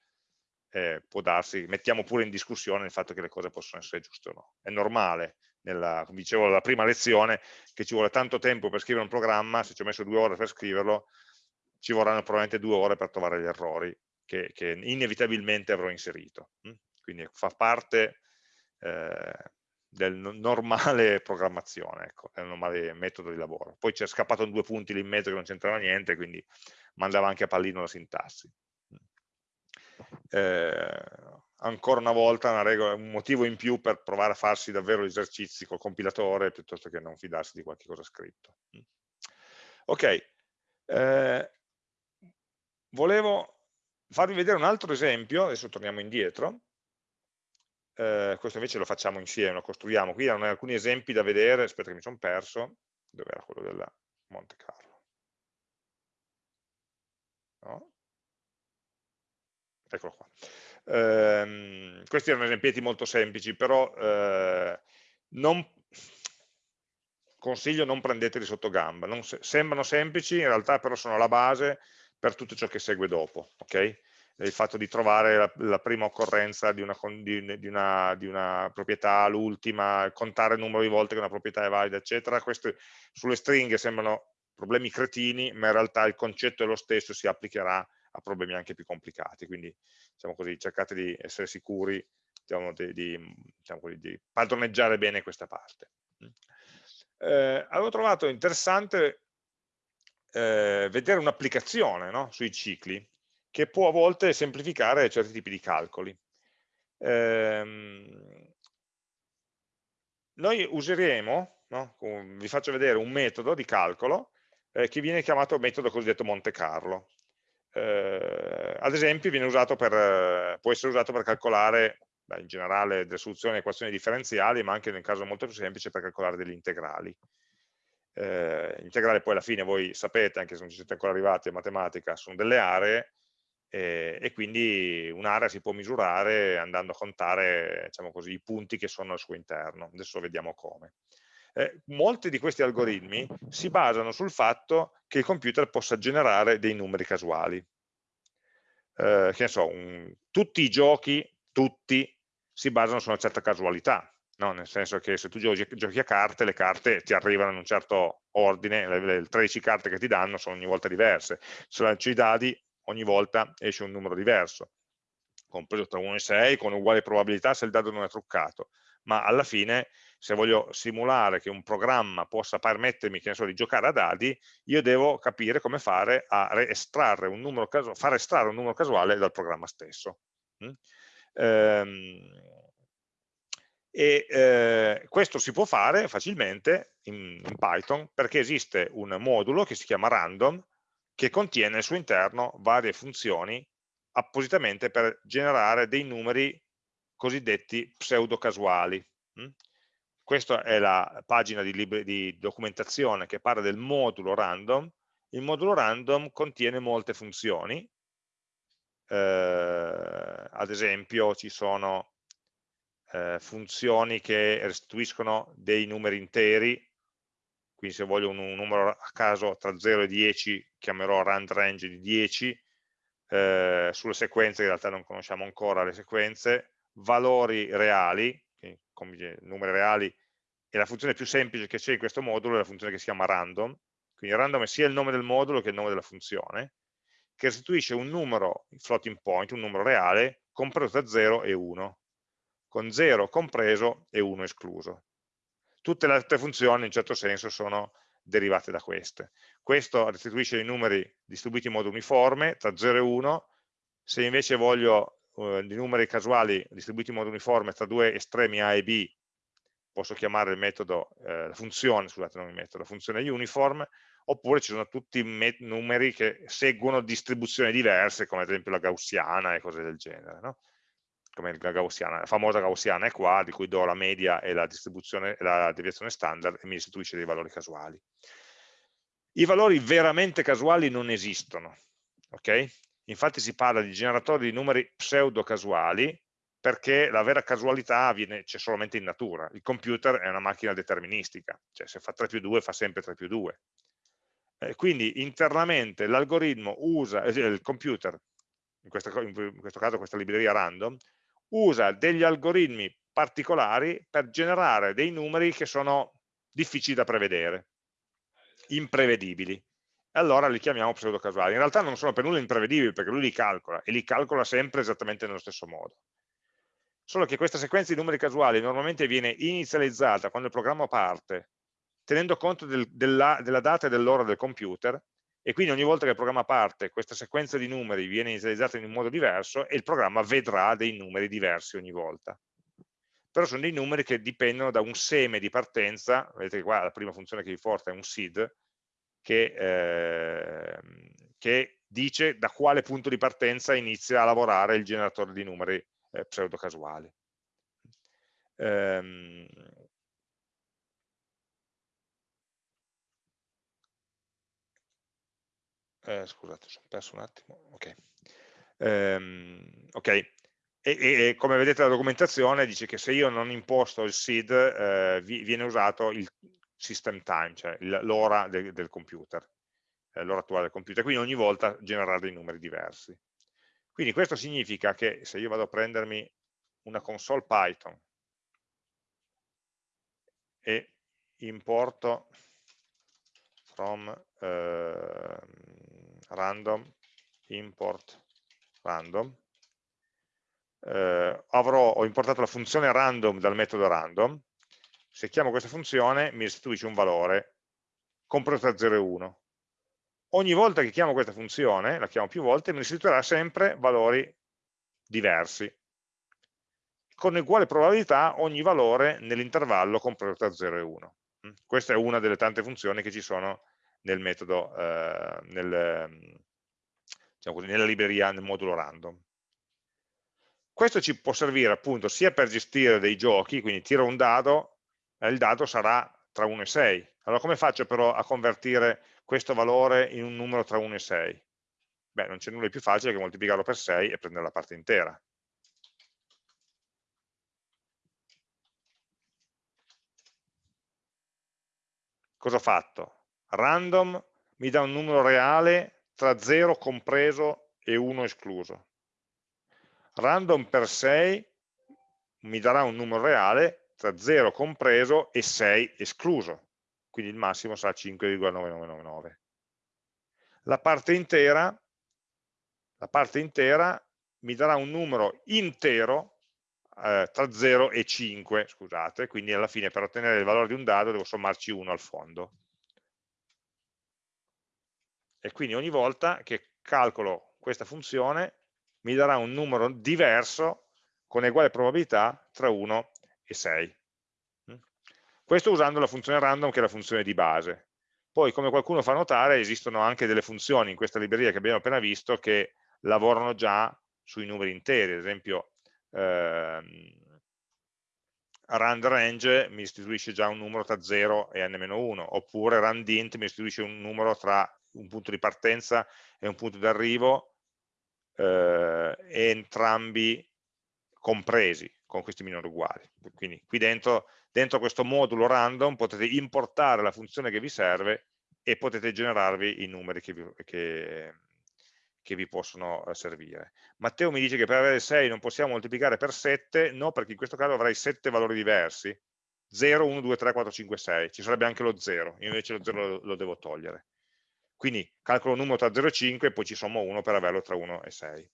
eh, può darsi, mettiamo pure in discussione il fatto che le cose possono essere giuste o no. È normale, nella, come dicevo alla prima lezione, che ci vuole tanto tempo per scrivere un programma, se ci ho messo due ore per scriverlo, ci vorranno probabilmente due ore per trovare gli errori che, che inevitabilmente avrò inserito. Hm? Quindi fa parte eh, del normale programmazione, ecco, del normale metodo di lavoro. Poi c'è scappato in due punti lì in mezzo che non c'entrava niente, quindi mandava anche a pallino la sintassi eh, ancora una volta una regola, un motivo in più per provare a farsi davvero gli esercizi col compilatore piuttosto che non fidarsi di qualche cosa scritto. Ok, eh, volevo farvi vedere un altro esempio, adesso torniamo indietro, eh, questo invece lo facciamo insieme, lo costruiamo, qui erano alcuni esempi da vedere, aspetta che mi sono perso, dove era quello della Monte Carlo? No? eccolo qua. Eh, questi erano esempi molto semplici, però eh, non, consiglio non prendeteli sotto gamba, non se, sembrano semplici, in realtà però sono la base per tutto ciò che segue dopo, ok? il fatto di trovare la, la prima occorrenza di una, di, una, di una proprietà, l'ultima, contare il numero di volte che una proprietà è valida, eccetera. Queste sulle stringhe sembrano problemi cretini, ma in realtà il concetto è lo stesso, si applicherà a problemi anche più complicati, quindi diciamo così, cercate di essere sicuri diciamo, di, di, diciamo così, di, padroneggiare bene questa parte. Eh, avevo trovato interessante eh, vedere un'applicazione no, sui cicli che può a volte semplificare certi tipi di calcoli. Eh, noi useremo, no, vi faccio vedere un metodo di calcolo eh, che viene chiamato metodo cosiddetto Monte Carlo eh, ad esempio per, può essere usato per calcolare in generale delle soluzioni a equazioni differenziali, ma anche nel caso molto più semplice per calcolare degli integrali. Eh, integrali poi alla fine voi sapete, anche se non ci siete ancora arrivati a matematica, sono delle aree eh, e quindi un'area si può misurare andando a contare diciamo così, i punti che sono al suo interno. Adesso vediamo come. Eh, molti di questi algoritmi si basano sul fatto che il computer possa generare dei numeri casuali. Eh, che ne so, un, tutti i giochi, tutti, si basano su una certa casualità, no? nel senso che se tu giochi, giochi, a carte, le carte ti arrivano in un certo ordine, le, le 13 carte che ti danno sono ogni volta diverse, se lanci i dadi ogni volta esce un numero diverso, compreso tra 1 e 6, con uguali probabilità se il dado non è truccato, ma alla fine se voglio simulare che un programma possa permettermi so, di giocare a dadi, io devo capire come fare a estrarre un numero casuale, far estrarre un numero casuale dal programma stesso. Mm? Ehm, E eh, questo si può fare facilmente in, in, Python perché esiste un modulo che si chiama random che contiene al suo interno varie funzioni appositamente per generare dei numeri cosiddetti pseudo-casuali. Mm? Questa è la pagina di, di, documentazione che parla del modulo random. Il modulo random contiene molte funzioni, eh, ad esempio ci sono eh, funzioni che restituiscono dei numeri interi, quindi se voglio un, un, numero a caso tra 0 e 10 chiamerò rand range di 10, eh, sulle sequenze in realtà non conosciamo ancora le sequenze, valori reali, numeri reali, e la funzione più semplice che c'è in questo modulo è la funzione che si chiama random, quindi random è sia il nome del modulo che il nome della funzione, che restituisce un numero floating point, un numero reale, compreso tra 0 e 1, con 0 compreso e 1 escluso. Tutte le altre funzioni in certo senso sono derivate da queste. Questo restituisce i numeri distribuiti in modo uniforme tra 0 e 1, se invece voglio uh, i numeri casuali distribuiti in modo uniforme tra due estremi A e B, posso chiamare il metodo, eh, la funzione, scusate non il metodo, la funzione uniform, oppure ci sono tutti numeri che seguono distribuzioni diverse, come ad esempio la gaussiana e cose del genere. No? Come la gaussiana, la famosa gaussiana è qua, di cui do la media e la distribuzione, la deviazione standard e mi restituisce dei valori casuali. I valori veramente casuali non esistono, ok? Infatti si parla di generatori di numeri pseudo casuali perché la vera casualità c'è solamente in natura. Il computer è una macchina deterministica, cioè se fa 3 più 2 fa sempre 3 più 2. Eh, quindi internamente l'algoritmo usa, eh, il computer, in questo, in questo caso questa libreria random, usa degli algoritmi particolari per generare dei numeri che sono difficili da prevedere, imprevedibili. Allora li chiamiamo pseudocasuali. In realtà non sono per nulla imprevedibili perché lui li calcola e li calcola sempre esattamente nello stesso modo. Solo che questa sequenza di numeri casuali normalmente viene inizializzata quando il programma parte, tenendo conto del, della, della data e dell'ora del computer e quindi ogni volta che il programma parte questa sequenza di numeri viene inizializzata in un modo diverso e il programma vedrà dei numeri diversi ogni volta. Però sono dei numeri che dipendono da un seme di partenza, vedete che qua la prima funzione che vi porta è un seed, che, eh, che dice da quale punto di partenza inizia a lavorare il generatore di numeri eh, pseudo-casuali. Um, eh, scusate, sono perso un attimo, ok. Um, okay. E, e, e, come vedete la documentazione dice che se io non imposto il seed eh, viene usato il system time, cioè l'ora del, del, computer, eh, l'ora attuale del computer, quindi ogni volta generare dei numeri diversi. Quindi questo significa che se io vado a prendermi una console Python e importo from eh, random import random. Eh, avrò, ho importato la funzione random dal metodo random. Se chiamo questa funzione mi restituisce un valore compreso tra 0 e 1 ogni volta che chiamo questa funzione la chiamo più volte mi restituirà sempre valori diversi. Con uguale probabilità ogni valore nell'intervallo compreso tra 0 e 1 mm? questa è una delle tante funzioni che ci sono nel metodo, eh, nel, diciamo così, nella libreria, nel modulo random. Questo ci può servire appunto sia per gestire dei giochi, quindi tiro un dado, e il dado sarà tra 1 e 6. Allora come faccio però a convertire questo valore in un numero tra 1 e 6? Beh, non c'è nulla di più facile che moltiplicarlo per 6 e prendere la parte intera. Cosa ho fatto? Random mi dà un numero reale tra 0 compreso e 1 escluso. Random per 6 mi darà un numero reale tra 0 compreso e 6 escluso, quindi il massimo sarà 5,9999. La parte intera, la parte intera mi darà un numero intero eh, tra 0 e 5, scusate, quindi alla fine per ottenere il valore di un dado devo sommarci 1 al fondo e quindi ogni volta che calcolo questa funzione mi darà un numero diverso con uguale probabilità tra 1 e 6. Mm? Questo usando la funzione random che è la funzione di base. Poi, come qualcuno fa notare, esistono anche delle funzioni in questa libreria che abbiamo appena visto che lavorano già sui numeri interi, ad esempio ehm, rand range mi istituisce già un numero tra 0 e n-1, oppure randint mi istituisce un numero tra un punto di partenza e un punto di arrivo, eh, entrambi compresi con questi minori uguali. Quindi qui dentro, dentro questo modulo random potete importare la funzione che vi serve e potete generarvi i numeri che vi, che, che vi possono eh, servire. Matteo mi dice che per avere 6 non possiamo moltiplicare per 7, no, perché in questo caso avrai 7 valori diversi, 0, 1, 2, 3, 4, 5, 6, ci sarebbe anche lo 0, io invece lo 0 lo, lo devo togliere. Quindi calcolo un numero tra 0 e 5 e poi ci sommo 1 per averlo tra 1 e 6.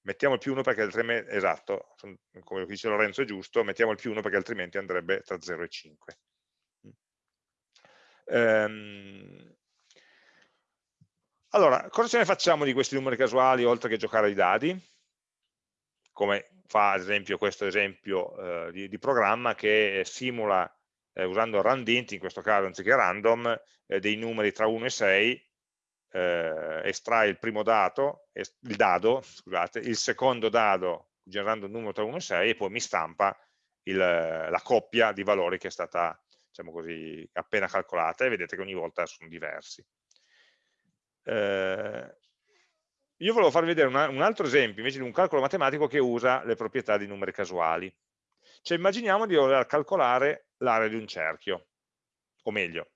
Mettiamo il più 1 perché altrimenti, esatto, come dice Lorenzo è giusto, mettiamo il più 1 perché altrimenti andrebbe tra 0 e 5. Ehm, allora, cosa ce ne facciamo di questi numeri casuali oltre che giocare ai dadi? Come fa ad esempio questo esempio eh, di, di, programma che simula, eh, usando randint, in questo caso anziché random, eh, dei numeri tra 1 e 6, eh, estrae il primo dato, il dado, scusate, il secondo dado generando un numero tra 1 e 6 e poi mi stampa il, la coppia di valori che è stata diciamo così, appena calcolata e vedete che ogni volta sono diversi. Eh, io volevo farvi vedere una, un altro esempio invece di un calcolo matematico che usa le proprietà di numeri casuali. Cioè immaginiamo di voler calcolare l'area di un cerchio, o meglio,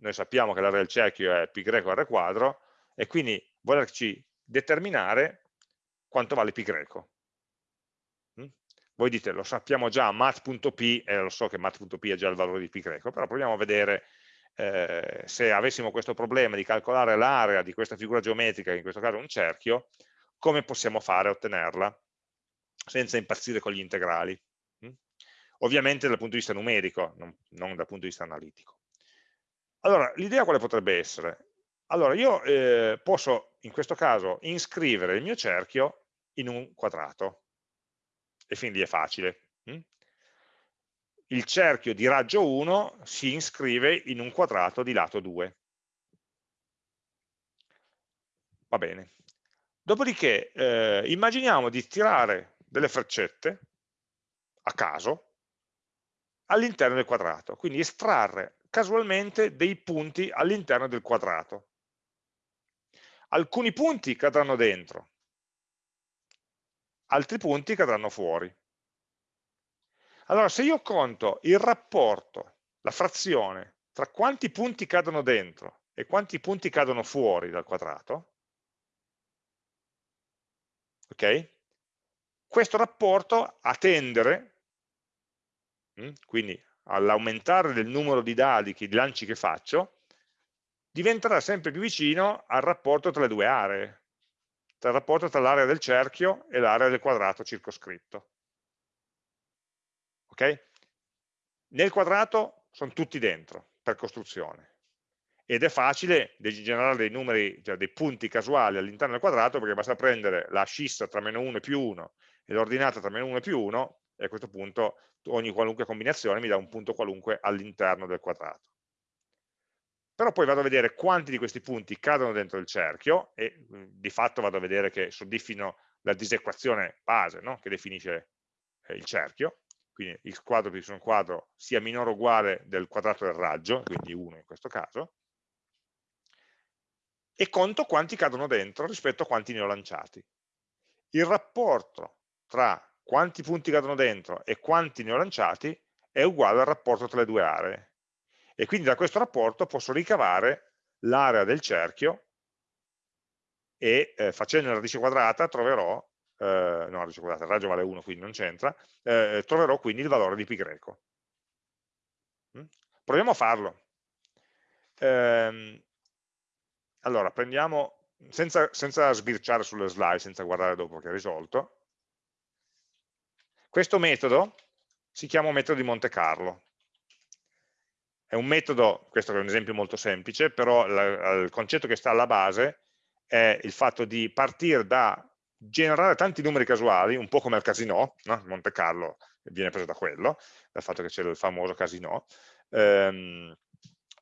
noi sappiamo che l'area del cerchio è π greco r quadro, e quindi volerci determinare quanto vale π greco. Mm? Voi dite, lo sappiamo già, mat.p, e lo so che mat.p è già il valore di π greco, però proviamo a vedere eh, se avessimo questo problema di calcolare l'area di questa figura geometrica, in questo caso un cerchio, come possiamo fare a ottenerla senza impazzire con gli integrali. Ovviamente dal punto di vista numerico, non, non dal punto di vista analitico. Allora, l'idea quale potrebbe essere? Allora, io eh, posso, in questo caso, iscrivere il mio cerchio in un quadrato, e lì è facile. Mm? il cerchio di raggio 1 si iscrive in un quadrato di lato 2. Va bene. Dopodiché eh, immaginiamo di tirare delle freccette a caso all'interno del quadrato, quindi estrarre casualmente dei punti all'interno del quadrato. Alcuni punti cadranno dentro, altri punti cadranno fuori. Allora, se io conto il rapporto, la frazione, tra quanti punti cadono dentro e quanti punti cadono fuori dal quadrato, ok? Questo rapporto a tendere, quindi all'aumentare del numero di dadi, di lanci che faccio, diventerà sempre più vicino al rapporto tra le due aree, tra il rapporto tra l'area del cerchio e l'area del quadrato circoscritto. Ok? Nel quadrato sono tutti dentro per costruzione. Ed è facile generare dei numeri, cioè dei punti casuali all'interno del quadrato perché basta prendere la scissa tra meno 1 e più 1 e l'ordinata tra meno 1 e più 1 e a questo punto ogni qualunque combinazione mi dà un punto qualunque all'interno del quadrato. Però poi vado a vedere quanti di questi punti cadono dentro il cerchio e di fatto vado a vedere che soddisfino la disequazione base no? che definisce eh, il cerchio quindi x quadro più y quadro sia minore o uguale del quadrato del raggio, quindi 1 in questo caso, e conto quanti cadono dentro rispetto a quanti ne ho lanciati. Il rapporto tra quanti punti cadono dentro e quanti ne ho lanciati è uguale al rapporto tra le due aree. E quindi da questo rapporto posso ricavare l'area del cerchio e eh, facendo la radice quadrata troverò eh, no, scusate, il raggio vale 1 quindi non c'entra, eh, troverò quindi il valore di pi greco. Mm? Proviamo a farlo. Ehm, allora, prendiamo, senza, senza sbirciare sulle slide, senza guardare dopo che è risolto, questo metodo si chiama metodo di Monte Carlo. È un metodo, questo è un esempio molto semplice, però il concetto che sta alla base è il fatto di partire da generare tanti numeri casuali, un po' come al casino, no? Monte Carlo, viene preso da quello, dal fatto che c'è il famoso casino, ehm,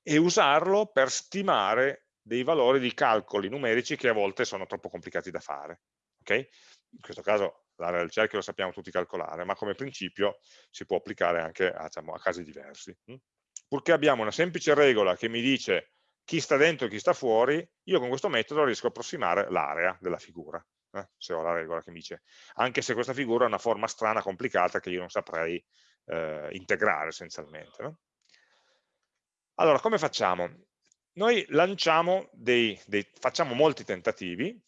e usarlo per stimare dei valori di calcoli numerici che a volte sono troppo complicati da fare. Okay? In questo caso l'area del cerchio lo sappiamo tutti calcolare, ma come principio si può applicare anche a, diciamo, a casi diversi. Hm? Purché abbiamo una semplice regola che mi dice chi sta dentro e chi sta fuori, io con questo metodo riesco a approssimare l'area della figura, eh? se ho la regola che mi dice, anche se questa figura ha una forma strana, complicata, che io non saprei eh, integrare essenzialmente. No? Allora, come facciamo? Noi lanciamo dei, dei facciamo molti tentativi?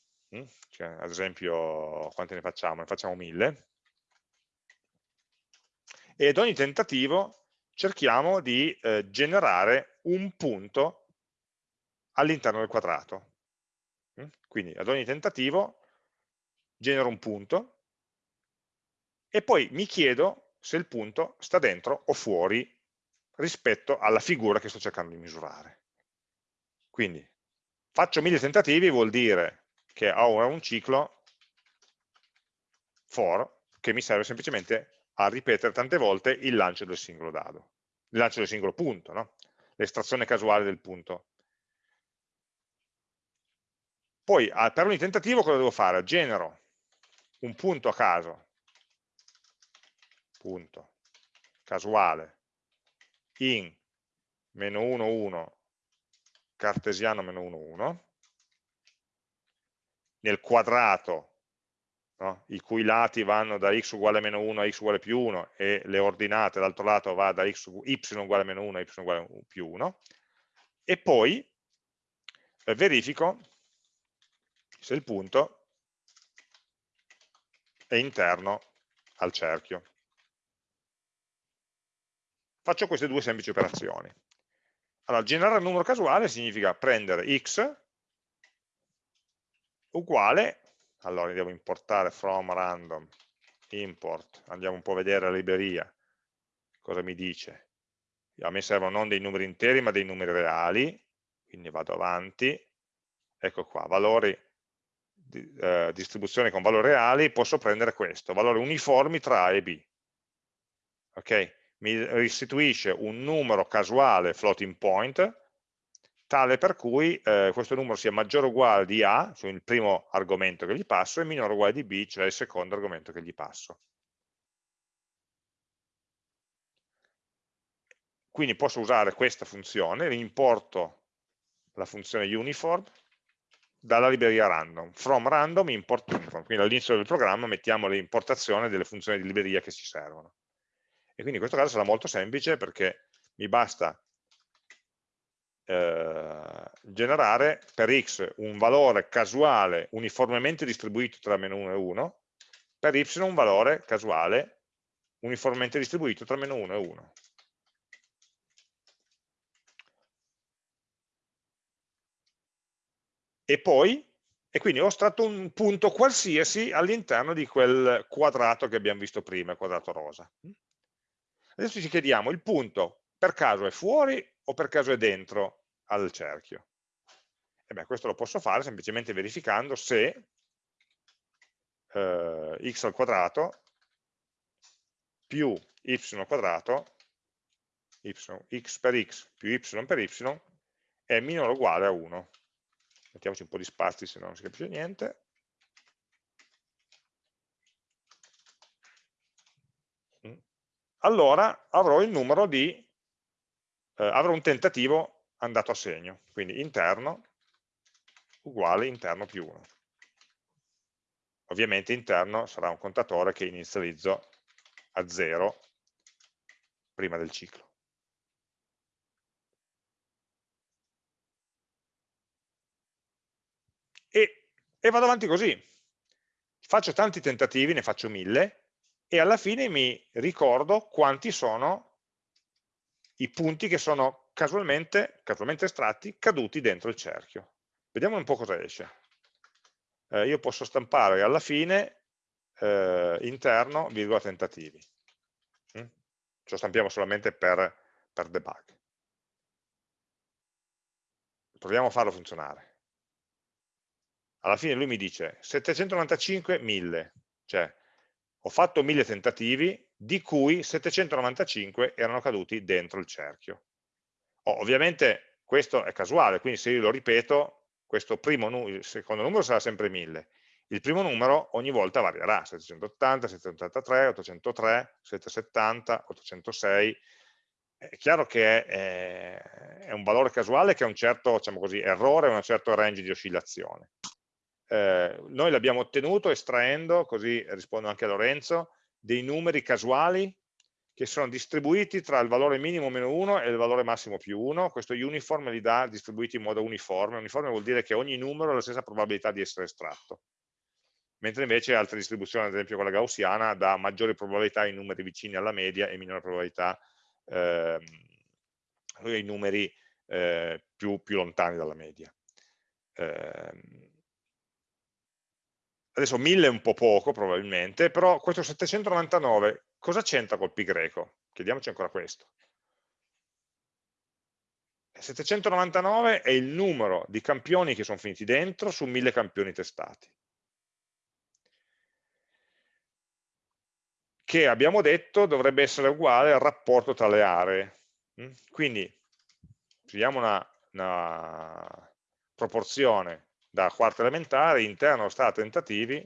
Cioè, ad esempio, quanti ne facciamo? Ne facciamo mille, e ad ogni tentativo cerchiamo di eh, generare un punto all'interno del quadrato. Hm? Quindi ad ogni tentativo genero un punto e poi mi chiedo se il punto sta dentro o fuori rispetto alla figura che sto cercando di misurare. Quindi faccio mille tentativi vuol dire che ho un ciclo for che mi serve semplicemente a ripetere tante volte il lancio del singolo dado, il lancio del singolo punto, no? l'estrazione casuale del punto. Poi per ogni tentativo cosa devo fare? Genero un punto a caso, punto casuale, in meno 1, 1, cartesiano meno 1, 1, nel quadrato no? i cui lati vanno da x uguale a meno 1 a x uguale più 1 e le ordinate dall'altro lato va da x, y uguale a meno 1 a y uguale a più 1 e poi eh, verifico se il punto è interno al cerchio. Faccio queste due semplici operazioni. Allora, generare un numero casuale significa prendere x uguale. Allora andiamo a importare from random import, andiamo un po' a vedere la libreria, cosa mi dice. A me servono non dei numeri interi ma dei numeri reali, quindi vado avanti, ecco qua, valori, eh, distribuzione con valori reali, posso prendere questo, valori uniformi tra A e B. Ok? Mi restituisce un numero casuale floating point, tale per cui eh, questo numero sia maggiore o uguale di A, cioè il primo argomento che gli passo, e minore o uguale di B, cioè il secondo argomento che gli passo. Quindi posso usare questa funzione, importo la funzione uniform dalla libreria random. From random import uniform, quindi all'inizio del programma mettiamo l'importazione delle funzioni di libreria che ci servono. E quindi in questo caso sarà molto semplice perché mi basta eh, generare per x un valore casuale uniformemente distribuito tra meno 1 e 1, per y un valore casuale uniformemente distribuito tra meno 1 e 1. E poi, e quindi ho estratto un punto qualsiasi all'interno di quel quadrato che abbiamo visto prima, il quadrato rosa. Adesso ci chiediamo, il punto per caso è fuori o per caso è dentro al cerchio? E beh, questo lo posso fare semplicemente verificando se eh, x al quadrato più y al quadrato, y, x per x più y per y, è minore o uguale a 1. Mettiamoci un po' di spazi se no non si capisce niente. Mm. Allora avrò il numero di, eh, avrò un tentativo andato a segno, quindi interno uguale interno più 1. Ovviamente interno sarà un contatore che inizializzo a 0 prima del ciclo. E, e vado avanti così. Faccio tanti tentativi, ne faccio mille, e alla fine mi ricordo quanti sono i punti che sono casualmente, casualmente estratti caduti dentro il cerchio. Vediamo un po' cosa esce. Eh, io posso stampare alla fine eh, interno, virgola tentativi. Mm? Ce lo stampiamo solamente per, per debug. Proviamo a farlo funzionare. Alla fine lui mi dice 795, 1000, cioè ho fatto 1000 tentativi, di cui 795 erano caduti dentro il cerchio. Oh, ovviamente questo è casuale, quindi se io lo ripeto, questo primo, il secondo numero sarà sempre 1000, il primo numero ogni volta varierà, 780, 783, 803, 770, 806, è chiaro che è, è, un valore casuale che ha un certo diciamo così, errore, un certo range di oscillazione. Eh, noi l'abbiamo ottenuto estraendo, così rispondo anche a Lorenzo, dei numeri casuali che sono distribuiti tra il valore minimo meno 1 e il valore massimo più 1, questo uniform li dà distribuiti in modo uniforme, uniforme vuol dire che ogni numero ha la stessa probabilità di essere estratto, mentre invece altre distribuzioni, ad esempio quella gaussiana, dà maggiori probabilità ai numeri vicini alla media e minore probabilità eh, ai numeri eh, più, più, lontani dalla media. Eh, adesso 1000 è un po' poco probabilmente, però questo 799 cosa c'entra col pi greco? Chiediamoci ancora questo. 799 è il numero di campioni che sono finiti dentro su 1000 campioni testati. Che abbiamo detto dovrebbe essere uguale al rapporto tra le aree. Mm? Quindi, scegliamo una, una proporzione da quarta elementare, interno sta a tentativi,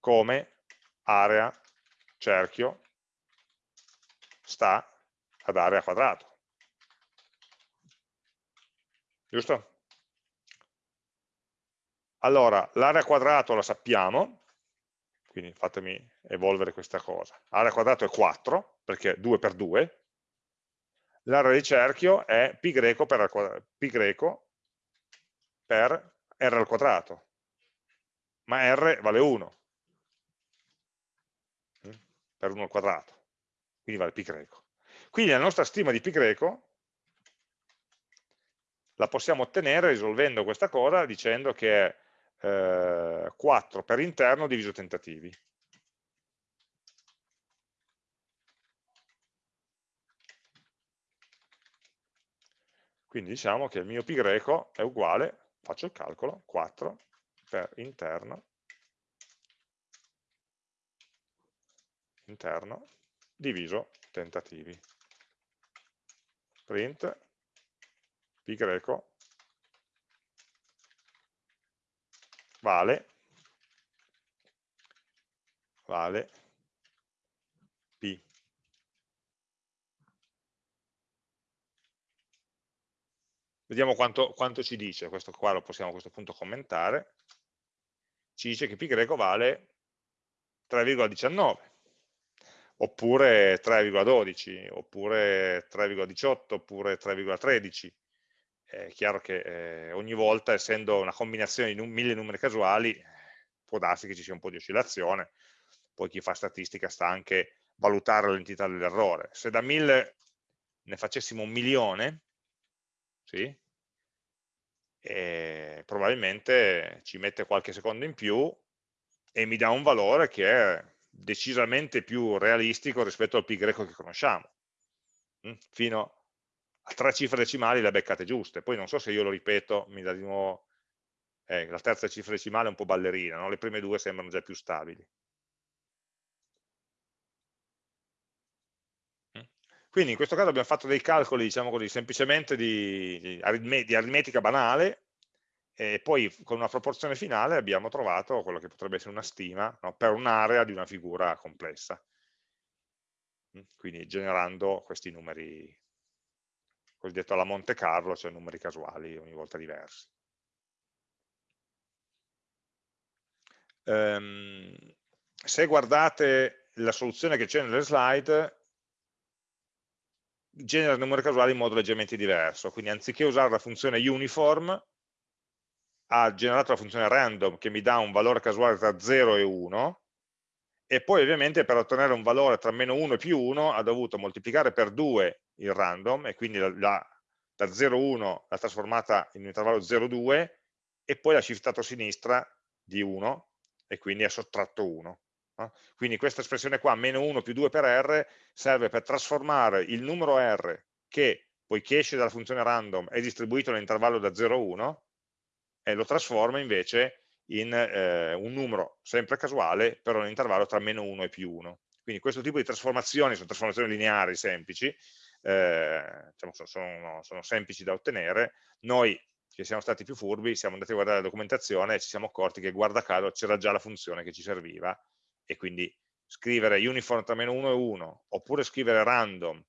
come area cerchio sta ad area quadrato. Giusto? Allora, l'area quadrato la sappiamo, quindi fatemi evolvere questa cosa. Area quadrato è 4, perché 2 per 2. L'area di cerchio è pi greco per, pi greco per r al quadrato, ma r vale 1 mm? per 1 al quadrato, quindi vale pi greco. Quindi la nostra stima di pi greco la possiamo ottenere risolvendo questa cosa dicendo che è eh, 4 per interno diviso tentativi. Quindi diciamo che il mio pi greco è uguale faccio il calcolo, 4 per interno, interno diviso tentativi. Print pi greco vale vale p Vediamo quanto, quanto ci dice, questo qua lo possiamo a questo punto commentare. Ci dice che greco vale 3,19 oppure 3,12 oppure 3,18 oppure 3,13 è chiaro che eh, ogni volta essendo una combinazione di num mille numeri casuali può darsi che ci sia un po' di oscillazione. Poi chi fa statistica sta anche valutare l'entità dell'errore. Se da mille ne facessimo un milione sì? E probabilmente ci mette qualche secondo in più e mi dà un valore che è decisamente più realistico rispetto al pi greco che conosciamo. Mm? Fino a tre cifre decimali le beccate giuste, poi non so se io lo ripeto, mi dà di nuovo, eh, la terza cifra decimale è un po' ballerina, no? le prime due sembrano già più stabili. Quindi in questo caso abbiamo fatto dei calcoli, diciamo così, semplicemente di, di, aritmetica banale e poi con una proporzione finale abbiamo trovato quello che potrebbe essere una stima no, per un'area di una figura complessa. Mm, quindi generando questi numeri, cosiddetto alla Monte Carlo, cioè numeri casuali ogni volta diversi. Um, se guardate la soluzione che c'è nelle slide, genera numeri casuali in modo leggermente diverso, quindi anziché usare la funzione uniform, ha generato la funzione random che mi dà un valore casuale tra 0 e 1, e poi ovviamente per ottenere un valore tra meno 1 e più 1 ha dovuto moltiplicare per 2 il random, e quindi la, la, da 0,1 l'ha trasformata in un intervallo 0,2, e poi l'ha shiftato a sinistra di 1, e quindi ha sottratto 1. Quindi questa espressione qua, meno 1 più 2 per r, serve per trasformare il numero r che, poiché esce dalla funzione random, è distribuito nell'intervallo da 0 a 1, e lo trasforma invece in eh, un numero sempre casuale, però nell'intervallo tra meno 1 e più 1. Quindi questo tipo di trasformazioni sono trasformazioni lineari semplici, eh, diciamo, sono, sono, semplici da ottenere, noi che siamo stati più furbi siamo andati a guardare la documentazione e ci siamo accorti che guarda caso c'era già la funzione che ci serviva e quindi scrivere uniform tra meno 1 e 1 oppure scrivere random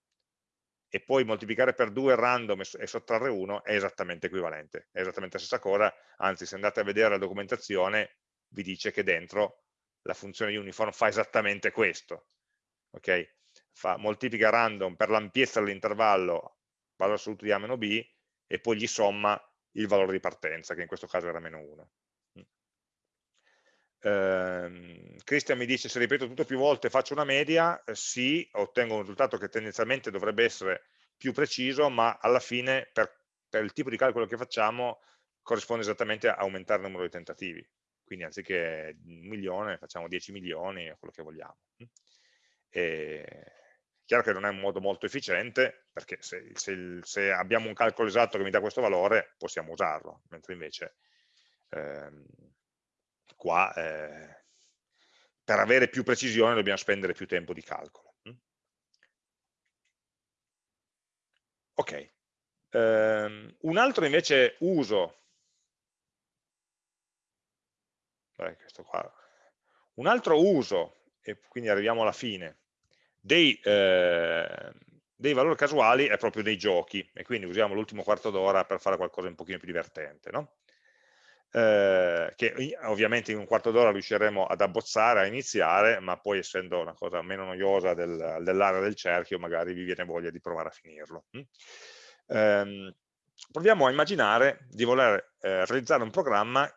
e poi moltiplicare per 2 random e sottrarre 1 è esattamente equivalente, è esattamente la stessa cosa, anzi se andate a vedere la documentazione vi dice che dentro la funzione uniform fa esattamente questo, ok? Fa, moltiplica random per l'ampiezza dell'intervallo valore assoluto di A meno B e poi gli somma il valore di partenza, che in questo caso era meno 1. Eh, Cristian mi dice se ripeto tutto più volte faccio una media, eh, sì, ottengo un risultato che tendenzialmente dovrebbe essere più preciso, ma alla fine per, per il tipo di calcolo che facciamo corrisponde esattamente a aumentare il numero di tentativi. Quindi anziché un milione facciamo 10 milioni quello che vogliamo. E, chiaro che non è un modo molto efficiente, perché se, se, se, abbiamo un calcolo esatto che mi dà questo valore, possiamo usarlo, mentre invece ehm, qua eh, per avere più precisione dobbiamo spendere più tempo di calcolo. Mm? Ok, um, un altro invece uso, Beh, un altro uso, e quindi arriviamo alla fine, dei, eh, dei valori casuali è proprio dei giochi, e quindi usiamo l'ultimo quarto d'ora per fare qualcosa un pochino più divertente. No? Eh, che ovviamente in un quarto d'ora riusciremo ad abbozzare, a iniziare, ma poi essendo una cosa meno noiosa del, dell'area del cerchio, magari vi viene voglia di provare a finirlo. Mm? Eh, proviamo a immaginare di voler eh, realizzare un programma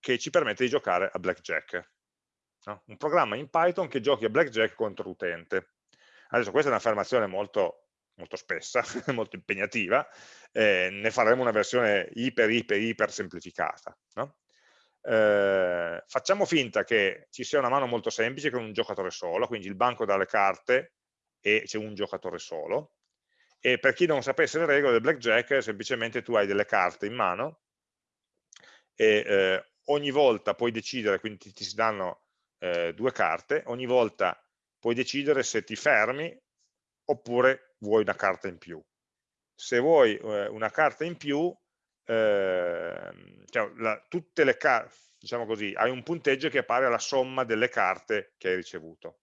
che ci permette di giocare a blackjack. No? Un programma in Python che giochi a blackjack contro l'utente. Adesso questa è un'affermazione molto molto spessa, molto impegnativa, eh, ne faremo una versione iper, iper, iper semplificata. No? Eh, facciamo finta che ci sia una mano molto semplice con un giocatore solo, quindi il banco dà le carte e c'è un giocatore solo, e per chi non sapesse le regole del blackjack, semplicemente tu hai delle carte in mano e eh, ogni volta puoi decidere, quindi ti, ti si danno eh, due carte, ogni volta puoi decidere se ti fermi oppure vuoi una carta in più. Se vuoi eh, una carta in più, eh, cioè, la, tutte le diciamo così, hai un punteggio che pari alla somma delle carte che hai ricevuto.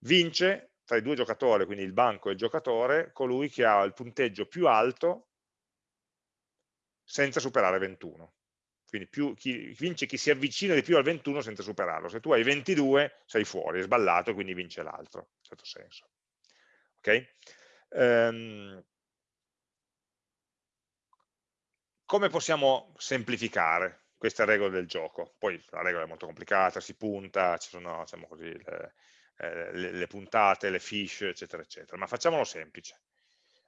Vince tra i due giocatori, quindi il banco e il giocatore, colui che ha il punteggio più alto senza superare 21. Quindi più, chi, vince chi si avvicina di più al 21 senza superarlo. Se tu hai 22 sei fuori, è sballato, quindi vince l'altro, in certo senso. Okay? Um, come possiamo semplificare queste regole del gioco? Poi la regola è molto complicata, si punta, ci sono diciamo così, le, eh, le, le puntate, le fish, eccetera, eccetera, ma facciamolo semplice.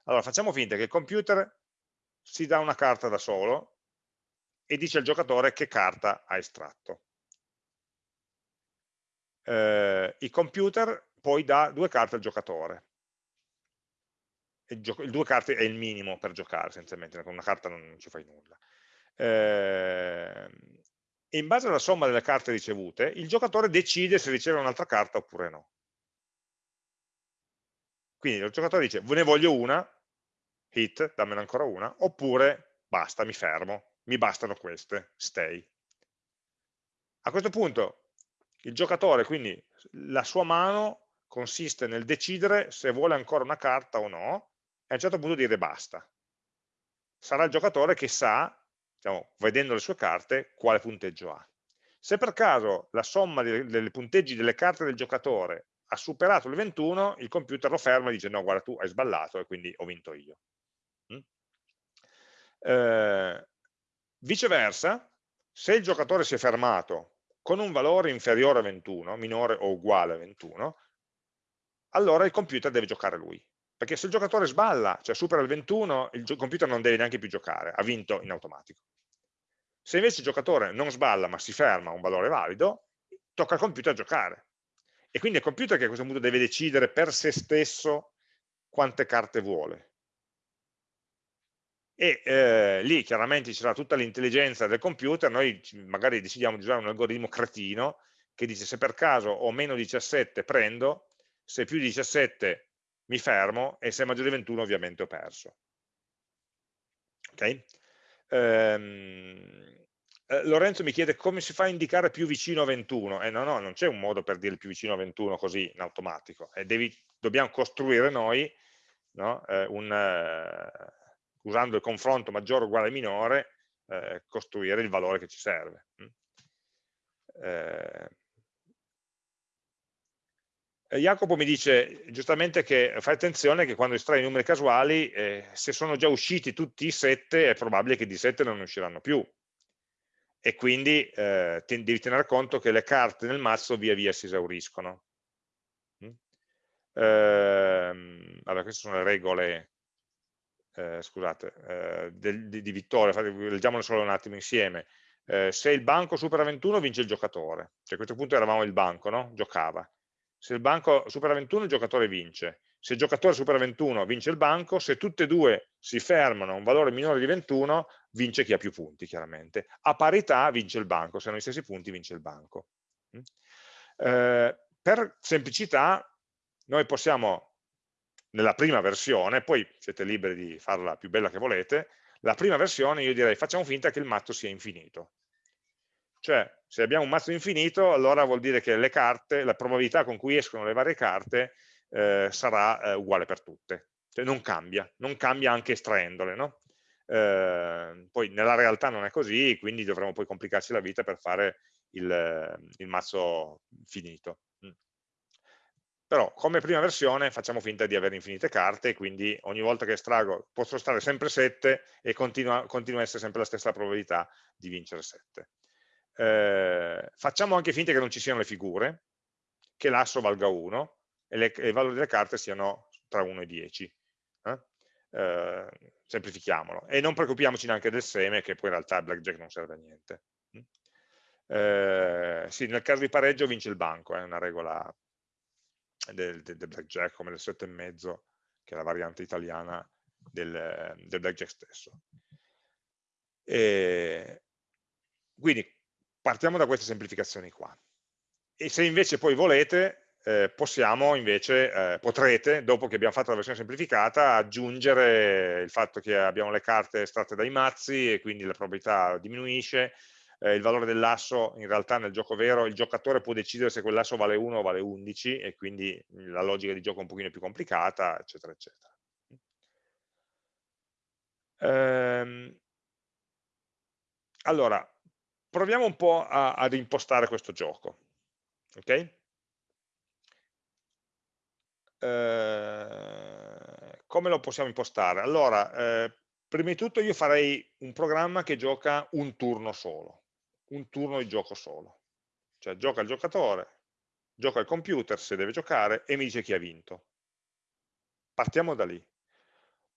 Allora, facciamo finta che il computer si dà una carta da solo e dice al giocatore che carta ha estratto. Eh, il computer poi dà due carte al giocatore il, due carte è il minimo per giocare essenzialmente, con una carta non ci fai nulla. Eh, in base alla somma delle carte ricevute, il giocatore decide se riceve un'altra carta oppure no. Quindi il giocatore dice, ve ne voglio una, hit, dammene ancora una, oppure basta, mi fermo, mi bastano queste, stay. A questo punto il giocatore, quindi la sua mano consiste nel decidere se vuole ancora una carta o no, e a un certo punto dire basta. Sarà il giocatore che sa, diciamo, vedendo le sue carte, quale punteggio ha. Se per caso la somma dei, punteggi delle carte del giocatore ha superato il 21, il computer lo ferma e dice no, guarda tu hai sballato e quindi ho vinto io. Mm? Eh, viceversa, se il giocatore si è fermato con un valore inferiore a 21, minore o uguale a 21, allora il computer deve giocare lui perché se il giocatore sballa, cioè supera il 21, il computer non deve neanche più giocare, ha vinto in automatico. Se invece il giocatore non sballa ma si ferma a un valore valido, tocca al computer giocare. E quindi è il computer che a questo punto deve decidere per se stesso quante carte vuole. e eh, lì chiaramente ci sarà tutta l'intelligenza del computer, noi magari decidiamo di usare un algoritmo cretino che dice se per caso ho meno 17 prendo, se più di 17 mi fermo e se è maggiore di 21 ovviamente ho perso. Ok? Ehm, eh, Lorenzo mi chiede come si fa a indicare più vicino a 21. Eh, no, no, non c'è un modo per dire più vicino a 21 così in automatico. Eh, devi, dobbiamo costruire noi no? eh, un, eh, usando il confronto maggiore uguale minore, eh, costruire il valore che ci serve. Mm. Eh, Jacopo mi dice giustamente che fai attenzione che quando estrai i numeri casuali, eh, se sono già usciti tutti i 7, è probabile che di 7 non ne usciranno più. E quindi eh, devi tenere conto che le carte nel mazzo via via si esauriscono. Mm? Eh, allora, queste sono le regole eh, scusate, eh, del, di, di, vittoria, leggiamole solo un attimo insieme, eh, se il banco supera 21 vince il giocatore, cioè a questo punto eravamo il banco, no? giocava, se il banco supera 21 il giocatore vince, se il giocatore supera 21 vince il banco, se tutte e due si fermano a un valore minore di 21 vince chi ha più punti chiaramente, a parità vince il banco, se hanno gli stessi punti vince il banco. Mm? Eh, per semplicità noi possiamo nella prima versione, poi siete liberi di farla più bella che volete, la prima versione io direi facciamo finta che il mazzo sia infinito. Cioè, se abbiamo un mazzo infinito, allora vuol dire che le carte, la probabilità con cui escono le varie carte eh, sarà eh, uguale per tutte. Cioè non cambia, non cambia anche estraendole, no? eh, poi nella realtà non è così, quindi dovremo poi complicarci la vita per fare il, il mazzo finito però come prima versione facciamo finta di avere infinite carte, quindi ogni volta che estraggo posso stare sempre 7 e continua, continua a essere sempre la stessa probabilità di vincere 7. Eh, facciamo anche finta che non ci siano le figure, che l'asso valga 1 e, le, e, i valori delle carte siano tra 1 e 10. Eh? Eh, semplifichiamolo. E non preoccupiamoci neanche del seme, che poi in realtà blackjack non serve a niente. Eh, sì, nel caso di pareggio vince il banco, è una regola del, del, del blackjack come del 7,5 che è la variante italiana del, del blackjack stesso. E quindi partiamo da queste semplificazioni qua. E se invece poi volete, eh, possiamo invece, eh, potrete, dopo che abbiamo fatto la versione semplificata, aggiungere il fatto che abbiamo le carte estratte dai mazzi e quindi la probabilità diminuisce, eh, il valore dell'asso in realtà nel gioco vero il giocatore può decidere se quell'asso vale 1 o vale 11 e quindi la logica di gioco è un pochino più complicata, eccetera, eccetera. Ehm, allora, proviamo un po' a, ad impostare questo gioco. Ok? Eh, come lo possiamo impostare? Allora, eh, prima di tutto io farei un programma che gioca un turno solo un turno di gioco solo. Cioè gioca il giocatore, gioca il computer se deve giocare e mi dice chi ha vinto. Partiamo da lì.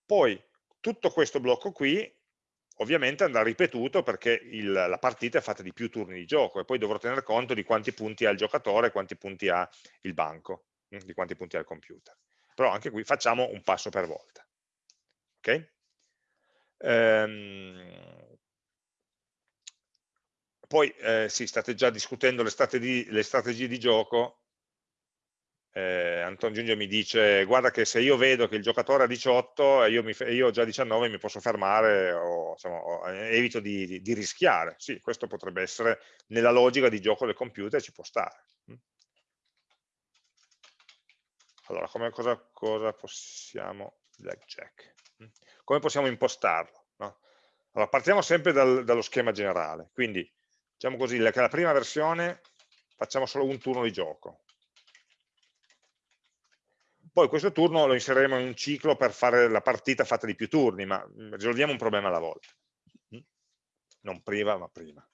Poi tutto questo blocco qui ovviamente andrà ripetuto perché il, la partita è fatta di più turni di gioco e poi dovrò tener conto di quanti punti ha il giocatore quanti punti ha il banco, hm, di quanti punti ha il computer. Però anche qui facciamo un passo per volta. Ok? Ehm, poi eh, sì, state già discutendo le strategie, le strategie di gioco, eh, Anton Giungio mi dice guarda che se io vedo che il giocatore ha 18 e io, io ho già 19 mi posso fermare o, insomma, o eh, evito di, di, di, rischiare sì, questo potrebbe essere nella logica di gioco del computer ci può stare mm. allora come, cosa, cosa, possiamo blackjack mm. come possiamo impostarlo no? allora, partiamo sempre dal, dallo schema generale quindi diciamo così, che la prima versione facciamo solo un turno di gioco. Poi questo turno lo inseriremo in un ciclo per fare la partita fatta di più turni, ma mm, risolviamo un problema alla volta. Non prima, ma prima.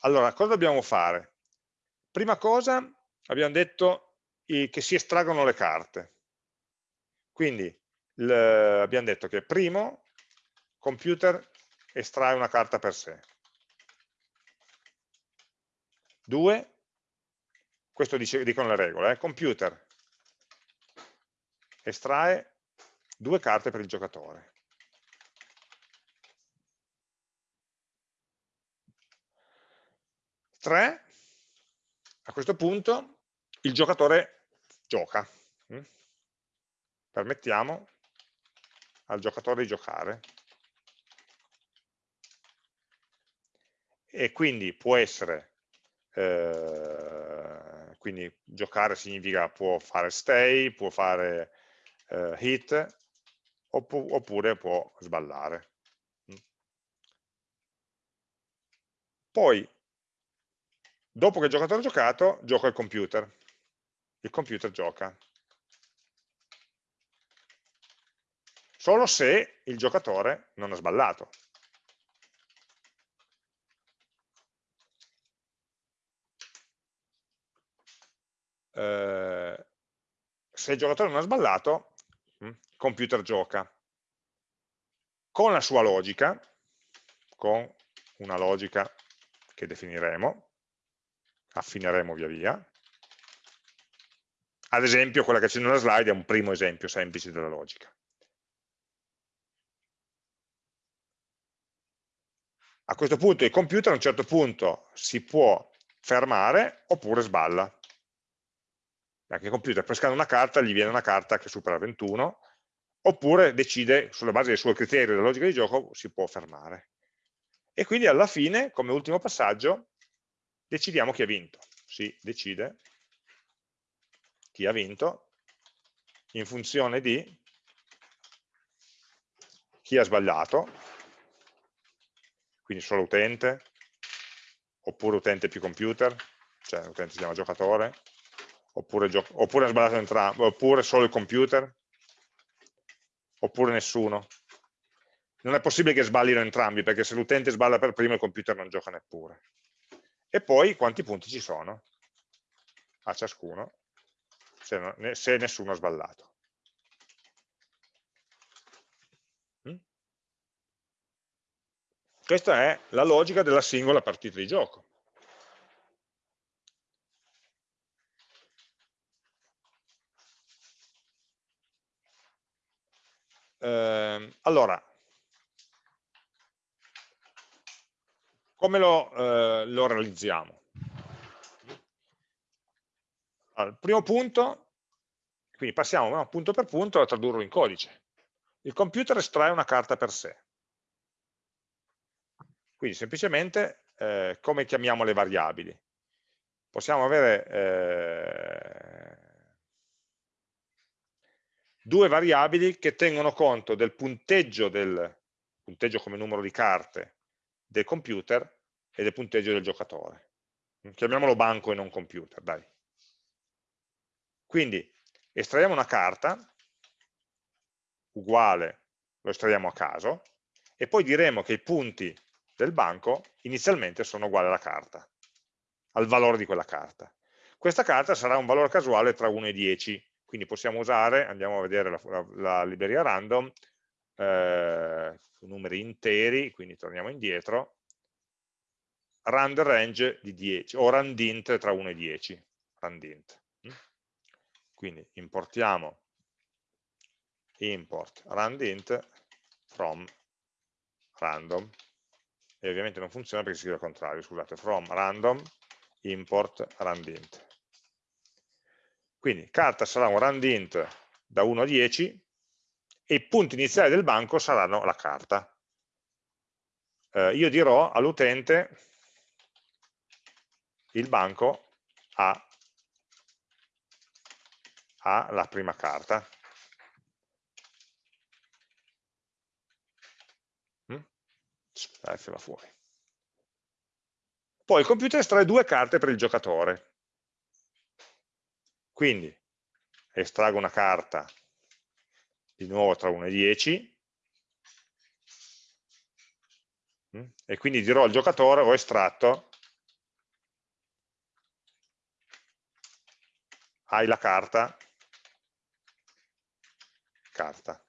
Allora, cosa dobbiamo fare? Prima cosa, abbiamo detto che si estraggono le carte. Quindi abbiamo detto che primo, computer estrae una carta per sé. 2, questo dice, dicono le regole, eh, computer estrae due carte per il giocatore. Tre, a questo punto il giocatore gioca. Mm? Permettiamo al giocatore di giocare. E quindi può essere eh, quindi giocare significa può fare stay, può fare eh, hit, oppure può sballare. Mm. Poi, dopo che il giocatore ha giocato, gioca il computer. Il computer gioca. Solo se il giocatore non ha sballato. Eh, se il giocatore non ha sballato, computer gioca con la sua logica, con una logica che definiremo, affineremo via via. Ad esempio, quella che c'è nella slide è un primo esempio semplice della logica. A questo punto il computer a un certo punto si può fermare oppure sballa. Anche il computer pescando una carta gli viene una carta che supera 21 oppure decide, sulla base dei suoi criteri della logica di gioco, si può fermare. E quindi alla fine, come ultimo passaggio, decidiamo chi ha vinto. Si decide chi ha vinto in funzione di chi ha sbagliato, quindi solo utente, oppure utente più computer, cioè l'utente si chiama giocatore, oppure, oppure ha sbagliato entrambi, oppure solo il computer, oppure nessuno. Non è possibile che sballino entrambi, perché se l'utente sballa per primo il computer non gioca neppure. E poi quanti punti ci sono a ciascuno, se, non, se nessuno ha sballato. Mm? Questa è la logica della singola partita di gioco. Eh, allora, come lo, eh, lo realizziamo? Allora, primo punto, quindi passiamo no, punto per punto a tradurlo in codice. Il computer estrae una carta per sé. Quindi semplicemente eh, come chiamiamo le variabili? Possiamo avere eh, due variabili che tengono conto del punteggio, del punteggio come numero di carte del computer e del punteggio del giocatore. Chiamiamolo banco e non computer, dai. Quindi estraiamo una carta, uguale, lo estraiamo a caso, e poi diremo che i punti del banco inizialmente sono uguali alla carta, al valore di quella carta. Questa carta sarà un valore casuale tra 1 e 10, quindi possiamo usare, andiamo a vedere la, la, la libreria random, eh, numeri interi, quindi torniamo indietro, rand range di 10, o randint tra 1 e 10, randint. Mm? Quindi importiamo import randint from random, e ovviamente non funziona perché si scrive al contrario, scusate, from random import randint. Quindi carta sarà un randint da 1 a 10 e i punti iniziali del banco saranno la carta. Eh, io dirò all'utente il banco ha, ha la prima carta. Mm? Va fuori. Poi il computer estrae due carte per il giocatore. Quindi estraggo una carta di nuovo tra 1 e 10 mm, e quindi dirò al giocatore ho estratto. Hai la carta. Carta.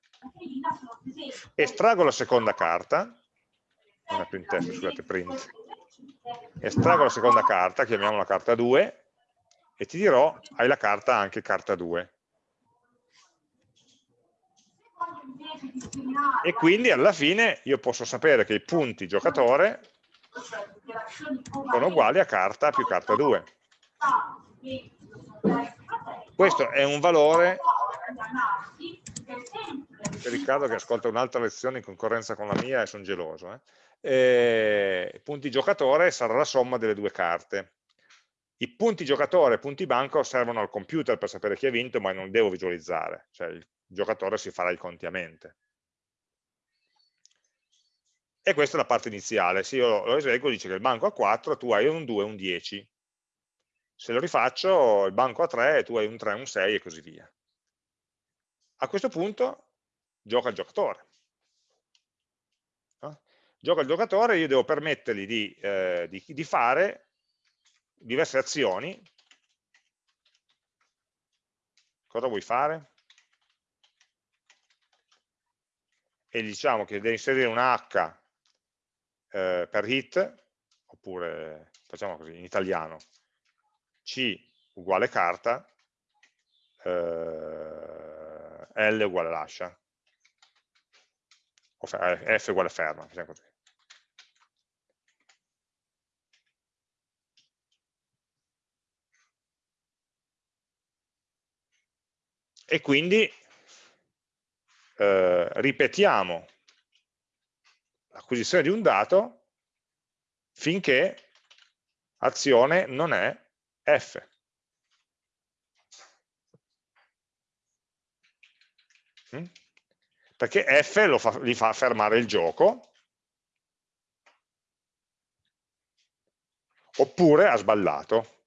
Estraggo la seconda carta. Non è printf, scusate, print. Estraggo la seconda carta, chiamiamola carta 2 e ti dirò, hai la carta anche carta 2. E quindi alla fine io posso sapere che i punti giocatore sono uguali a carta più carta 2. Questo è un valore c'è Riccardo che ascolta un'altra lezione in concorrenza con la mia e sono geloso. Eh? E, punti giocatore sarà la somma delle due carte. I punti giocatore e punti banco servono al computer per sapere chi ha vinto, ma non devo visualizzare, cioè il giocatore si farà i conti a mente. E questa è la parte iniziale, se io lo eseguo dice che il banco ha 4, tu hai un 2 e un 10. Se lo rifaccio, il banco ha 3, tu hai un 3, un 6 e così via. A questo punto gioca il giocatore. No? Gioca il giocatore, io devo permettergli di, eh, di, di fare diverse azioni. Cosa vuoi fare? E diciamo che deve inserire una H eh, per hit, oppure facciamo così in italiano, C uguale carta, eh, L uguale lascia, eh, F uguale ferma, facciamo così. E quindi eh, ripetiamo l'acquisizione di un dato finché azione non è F. Mm? Perché F fa, gli fa fermare il gioco oppure ha sballato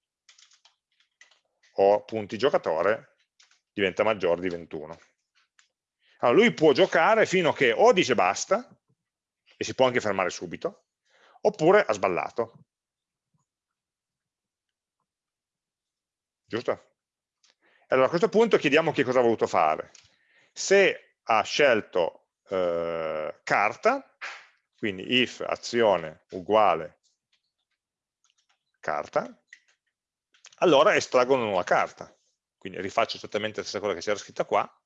o punti giocatore diventa maggiore di 21. Allora lui può giocare fino a che o dice basta e si può anche fermare subito oppure ha sballato. Giusto? Allora a questo punto chiediamo che cosa ha voluto fare. Se ha scelto eh, carta, quindi if azione uguale carta, allora estraggo una nuova carta. Quindi rifaccio esattamente la stessa cosa che c'era scritta qua,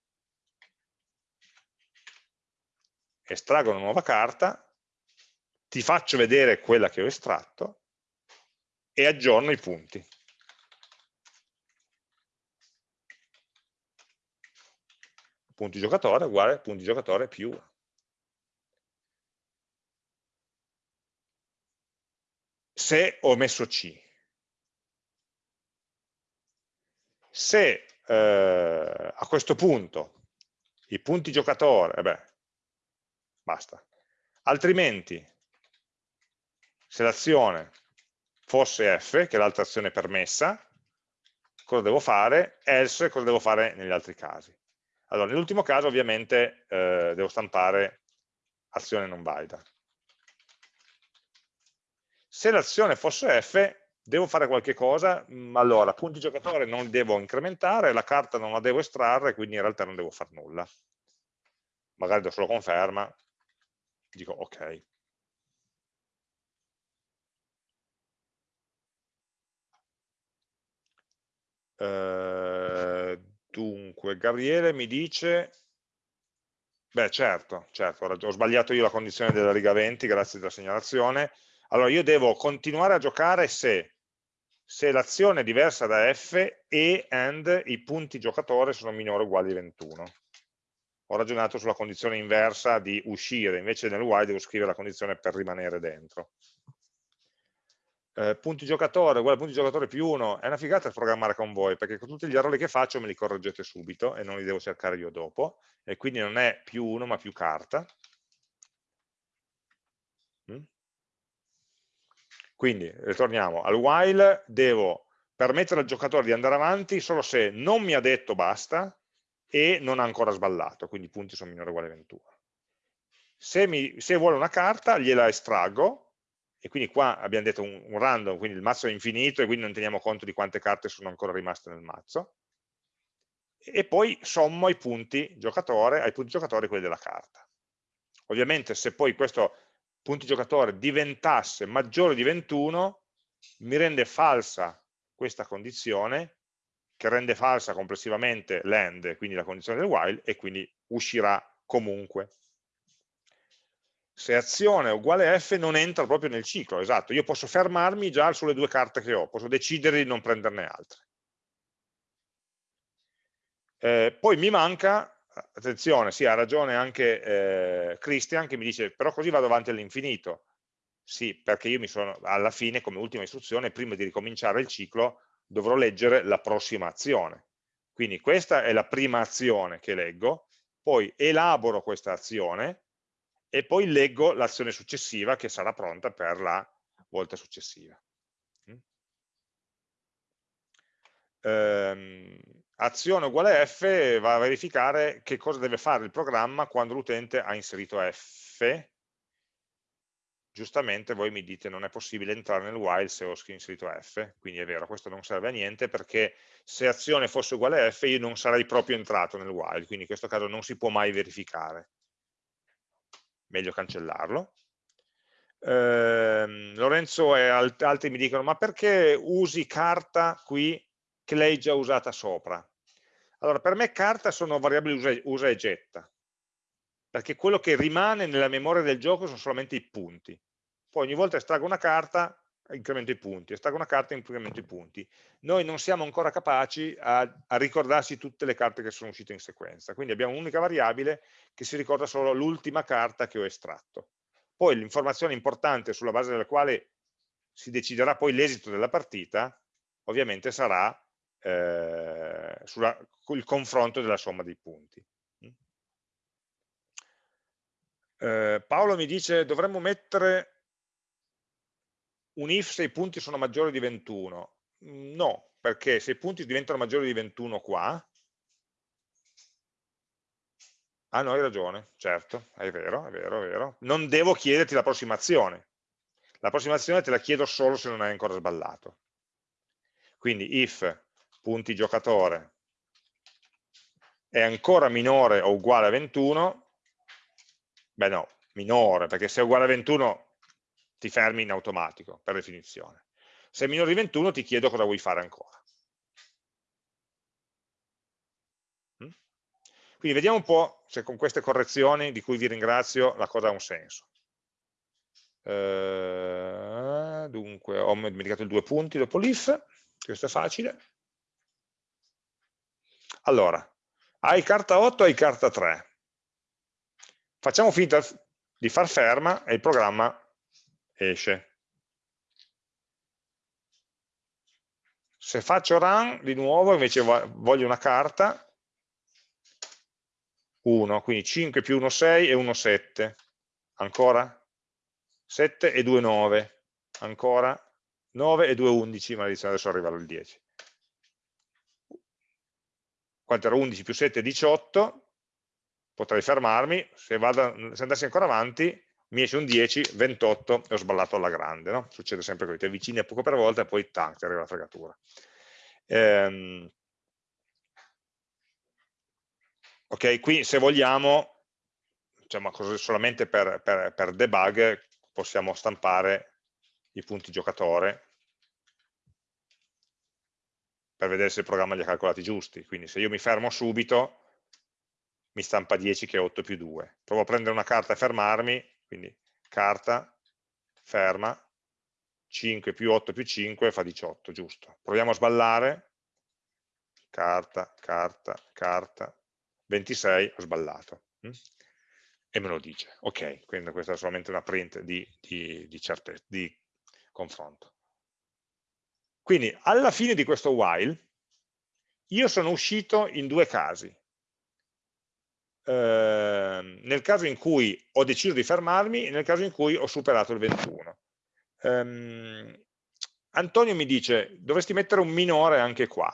estraggo una nuova carta, ti faccio vedere quella che ho estratto e aggiorno i punti. punti giocatore uguale punti giocatore più 1. Se ho messo C. Se eh, a questo punto i punti giocatore, eh beh, basta. Altrimenti, se l'azione fosse F, che è l'altra azione permessa, cosa devo fare? Else, cosa devo fare negli altri casi? Allora, nell'ultimo caso ovviamente eh, devo stampare azione non valida. Se l'azione fosse F, devo fare qualche cosa, mm, allora punti giocatore non li devo incrementare, la carta non la devo estrarre, quindi in realtà non devo fare nulla. Magari do solo conferma, dico ok. Uh, Dunque, Gabriele mi dice, beh certo, certo, ho sbagliato io la condizione della riga 20, grazie della segnalazione. Allora io devo continuare a giocare se, se l'azione è diversa da F e and i punti giocatore sono minori o uguali a 21. Ho ragionato sulla condizione inversa di uscire, invece nel while devo scrivere la condizione per rimanere dentro eh, punti giocatore uguale punti giocatore più 1 è una figata programmare con voi perché con tutti gli errori che faccio me li correggete subito e non li devo cercare io dopo e quindi non è più 1 ma più carta mm? Quindi ritorniamo al while devo permettere al giocatore di andare avanti solo se non mi ha detto basta e non ha ancora sballato quindi i punti sono uguali a 21 se, mi, se vuole una carta gliela estraggo e quindi qua abbiamo detto un, un, random, quindi il mazzo è infinito e quindi non teniamo conto di quante carte sono ancora rimaste nel mazzo, e poi sommo i punti giocatore, ai punti giocatore quelli della carta. Ovviamente se poi questo punti giocatore diventasse maggiore di 21, mi rende falsa questa condizione, che rende falsa complessivamente l'end, quindi la condizione del while, e quindi uscirà comunque se azione uguale f non entra proprio nel ciclo, esatto, io posso fermarmi già sulle due carte che ho, posso decidere di non prenderne altre. Eh, poi mi manca, attenzione, sì, ha ragione anche eh, Christian che mi dice, però così vado avanti all'infinito. Sì, perché io mi sono, alla fine, come ultima istruzione, prima di ricominciare il ciclo, dovrò leggere la prossima azione. Quindi questa è la prima azione che leggo, poi elaboro questa azione e poi leggo l'azione successiva che sarà pronta per la volta successiva. ehm, azione uguale f va a verificare che cosa deve fare il programma quando l'utente ha inserito f giustamente voi mi dite non è possibile entrare nel while se ho inserito f, quindi è vero, questo non serve a niente perché se azione fosse uguale a f io non sarei proprio entrato nel while, quindi in questo caso non si può mai verificare. Meglio cancellarlo. Eh, Lorenzo e altri mi dicono ma perché usi carta qui che l'hai già usata sopra. Allora, per me carta sono variabili usa, usa e getta, perché quello che rimane nella memoria del gioco sono solamente i punti. Poi ogni volta estraggo una carta, incremento i punti, estraggo una carta, incremento i punti. Noi non siamo ancora capaci a, a ricordarsi tutte le carte che sono uscite in sequenza, quindi abbiamo un'unica variabile che si ricorda solo l'ultima carta che ho estratto. Poi l'informazione importante sulla base della quale si deciderà poi l'esito della partita, ovviamente sarà eh, sul confronto della somma dei punti. Mm. Eh, Paolo mi dice dovremmo mettere un if se i punti sono maggiori di 21. Mm, no, perché se i punti diventano maggiori di 21 qua, Ah no, hai ragione, certo, è vero, è vero, è vero. Non devo chiederti l'approssimazione. L'approssimazione te la chiedo solo se non hai ancora sballato. Quindi if punti giocatore è ancora minore o uguale a 21, beh no, minore, perché se è uguale a 21 ti fermi in automatico, per definizione. Se è minore di 21 ti chiedo cosa vuoi fare ancora. Mm? Quindi vediamo un po' se con queste correzioni, di cui vi ringrazio, la cosa ha un senso. Uh, dunque, ho dimenticato i due punti dopo l'if, questo è facile. Allora, hai carta 8, hai carta 3. Facciamo finta di far ferma e il programma esce. Se faccio run, di nuovo, invece voglio una carta, 1, quindi 5 più 1, 6 e 1, 7. Ancora? 7 e 2, 9. Ancora? 9 e 2, 11, maledizione, adesso arriva al 10 quanto era 11 più 7 è 18, potrei fermarmi, se, vado, se andassi ancora avanti mi esce un 10, 28 e ho sballato alla grande, no? succede sempre così, ti avvicini a poco per volta e poi tac, ti arriva la fregatura. Ehm, ok, qui se vogliamo, diciamo, solamente per, per, per debug, possiamo stampare i punti giocatore per vedere se il programma li ha calcolati giusti. Quindi se io mi fermo subito, mi stampa 10 che è 8 più 2. Provo a prendere una carta e fermarmi, quindi carta, ferma, 5 più 8 più 5 fa 18, giusto. Proviamo a sballare, carta, carta, carta, 26, ho sballato. Mm? E me lo dice. Ok, quindi questa è solamente una print di, di, di, di confronto. Quindi alla fine di questo while io sono uscito in due casi. Eh, nel caso in cui ho deciso di fermarmi e nel caso in cui ho superato il 21. Eh, Antonio mi dice, dovresti mettere un minore anche qua.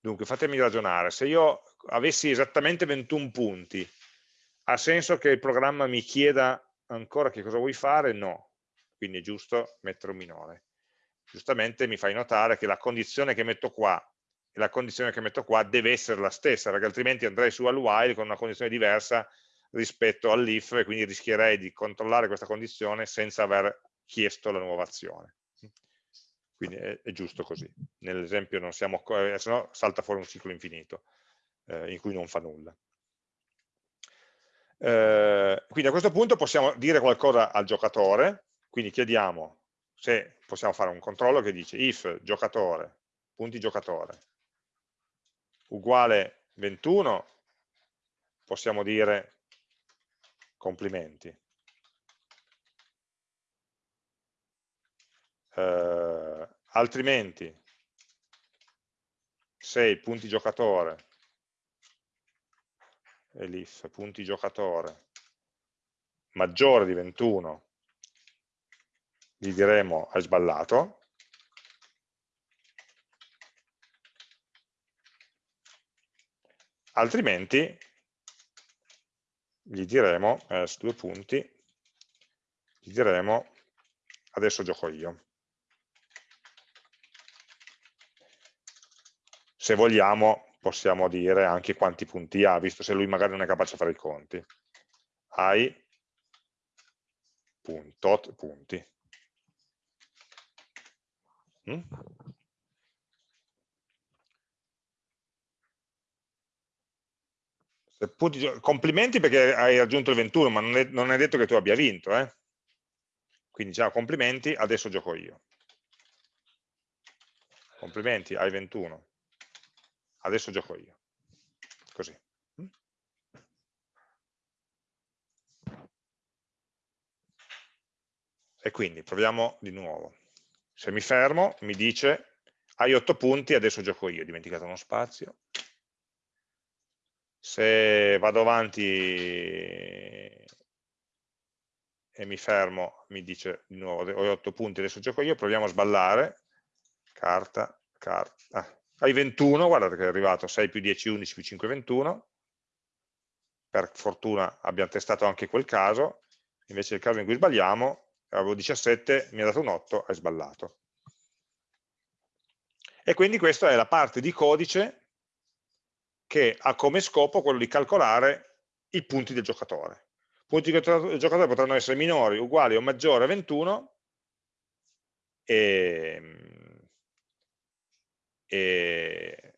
Dunque, fatemi ragionare, se io avessi esattamente 21 punti, ha senso che il programma mi chieda ancora che cosa vuoi fare? No, quindi è giusto mettere un minore giustamente mi fai notare che la condizione che metto qua e la condizione che metto qua deve essere la stessa, perché altrimenti andrei su al while con una condizione diversa rispetto all'if e quindi rischierei di controllare questa condizione senza aver chiesto la nuova azione. Quindi è, è giusto così. Nell'esempio non siamo, eh, se no salta fuori un ciclo infinito eh, in cui non fa nulla. Eh, quindi a questo punto possiamo dire qualcosa al giocatore, quindi chiediamo se possiamo fare un controllo che dice if giocatore, punti giocatore, uguale 21, possiamo dire complimenti. Eh, altrimenti, se i punti giocatore e l'if punti giocatore maggiore di 21 gli diremo hai sballato altrimenti gli diremo eh, due punti gli diremo adesso gioco io se vogliamo possiamo dire anche quanti punti ha, visto se lui magari non è capace di fare i conti. Hai punto, punti. Mm? Complimenti perché hai raggiunto il 21, ma non è, non è detto che tu abbia vinto. Eh? Quindi ciao, complimenti, adesso gioco io. Complimenti, hai 21 adesso gioco io. Così. Mm? E quindi proviamo di nuovo. Se mi fermo, mi dice hai 8 punti, adesso gioco io, ho dimenticato uno spazio. Se vado avanti e mi fermo, mi dice di nuovo ho 8 punti, adesso gioco io, proviamo a sballare. Carta, carta, ah, hai 21, guardate che è arrivato 6 più 10, 11 più 5, 21, per fortuna abbiamo testato anche quel caso, invece il caso in cui sbagliamo, avevo 17, mi ha dato un 8, hai sballato. E quindi questa è la parte di codice che ha come scopo quello di calcolare i punti del giocatore. I punti del giocatore potranno essere minori, uguali o maggiori a 21 e e,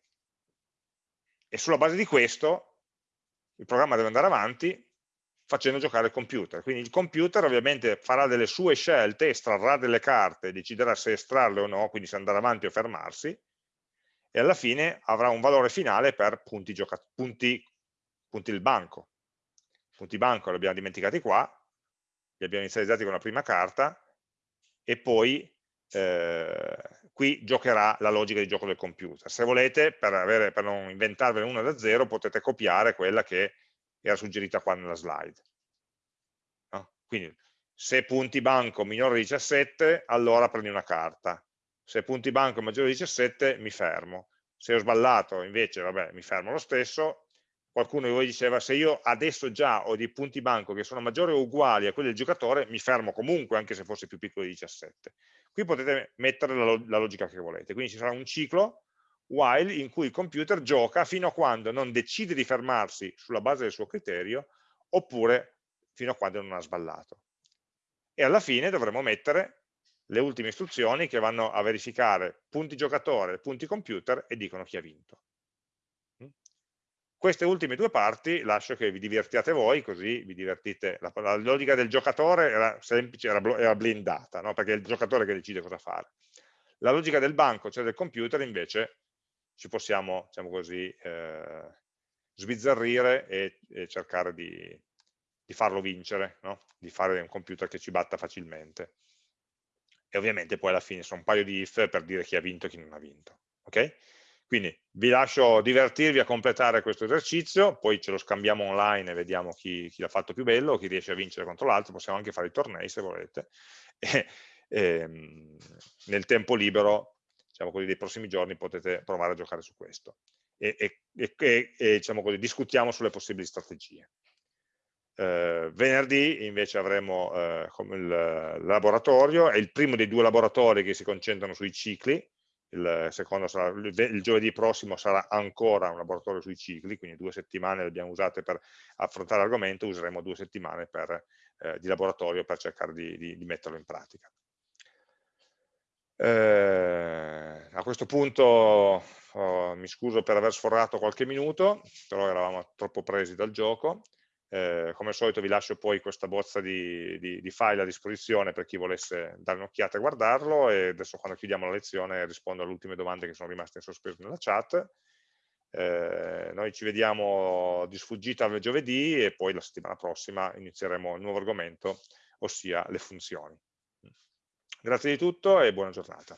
e sulla base di questo il programma deve andare avanti facendo giocare il computer. Quindi il computer ovviamente farà delle sue scelte, estrarrà delle carte, deciderà se estrarle o no, quindi se andare avanti o fermarsi, e alla fine avrà un valore finale per punti, punti, punti del banco. Punti banco li abbiamo dimenticati qua, li abbiamo inizializzati con la prima carta, e poi eh, qui giocherà la logica di gioco del computer. Se volete, per, avere, per non inventarvene una da zero, potete copiare quella che era suggerita qua nella slide. No? Quindi, se punti banco minore di 17, allora prendi una carta. Se punti banco maggiore di 17, mi fermo. Se ho sballato, invece, vabbè, mi fermo lo stesso. Qualcuno di voi diceva, se io adesso già ho dei punti banco che sono maggiori o uguali a quelli del giocatore, mi fermo comunque, anche se fosse più piccolo di 17. Qui potete mettere la, la logica che volete, quindi ci sarà un ciclo while in cui il computer gioca fino a quando non decide di fermarsi sulla base del suo criterio oppure fino a quando non ha sballato. E alla fine dovremo mettere le ultime istruzioni che vanno a verificare punti giocatore, punti computer e dicono chi ha vinto. Queste ultime due parti lascio che vi divertiate voi, così vi divertite. La, la logica del giocatore era semplice, era, era blindata, no? perché è il giocatore che decide cosa fare. La logica del banco, cioè del computer, invece ci possiamo, diciamo così, eh, sbizzarrire e, e cercare di, di, farlo vincere, no? di fare un computer che ci batta facilmente. E ovviamente poi alla fine sono un paio di if per dire chi ha vinto e chi non ha vinto. Okay? Quindi vi lascio divertirvi a completare questo esercizio, poi ce lo scambiamo online e vediamo chi, chi l'ha fatto più bello, chi riesce a vincere contro l'altro, possiamo anche fare i tornei se volete. E, e, ehm, nel tempo libero, diciamo così, dei prossimi giorni potete provare a giocare su questo. E, e diciamo così, discutiamo sulle possibili strategie. Eh, venerdì invece avremo eh, il laboratorio, è il primo dei due laboratori che si concentrano sui cicli, il, sarà, il, giovedì prossimo sarà ancora un laboratorio sui cicli, quindi due settimane le abbiamo usate per affrontare l'argomento, useremo due settimane per, eh, di laboratorio per cercare di, di, di metterlo in pratica. Eh, a questo punto oh, mi scuso per aver sforato qualche minuto, però eravamo troppo presi dal gioco. eh, come al solito vi lascio poi questa bozza di, di, di, file a disposizione per chi volesse dare un'occhiata e guardarlo e adesso quando chiudiamo la lezione rispondo alle ultime domande che sono rimaste in sospeso nella chat. Eh, noi ci vediamo di sfuggita giovedì e poi la settimana prossima inizieremo il nuovo argomento, ossia le funzioni. Grazie di tutto e buona giornata.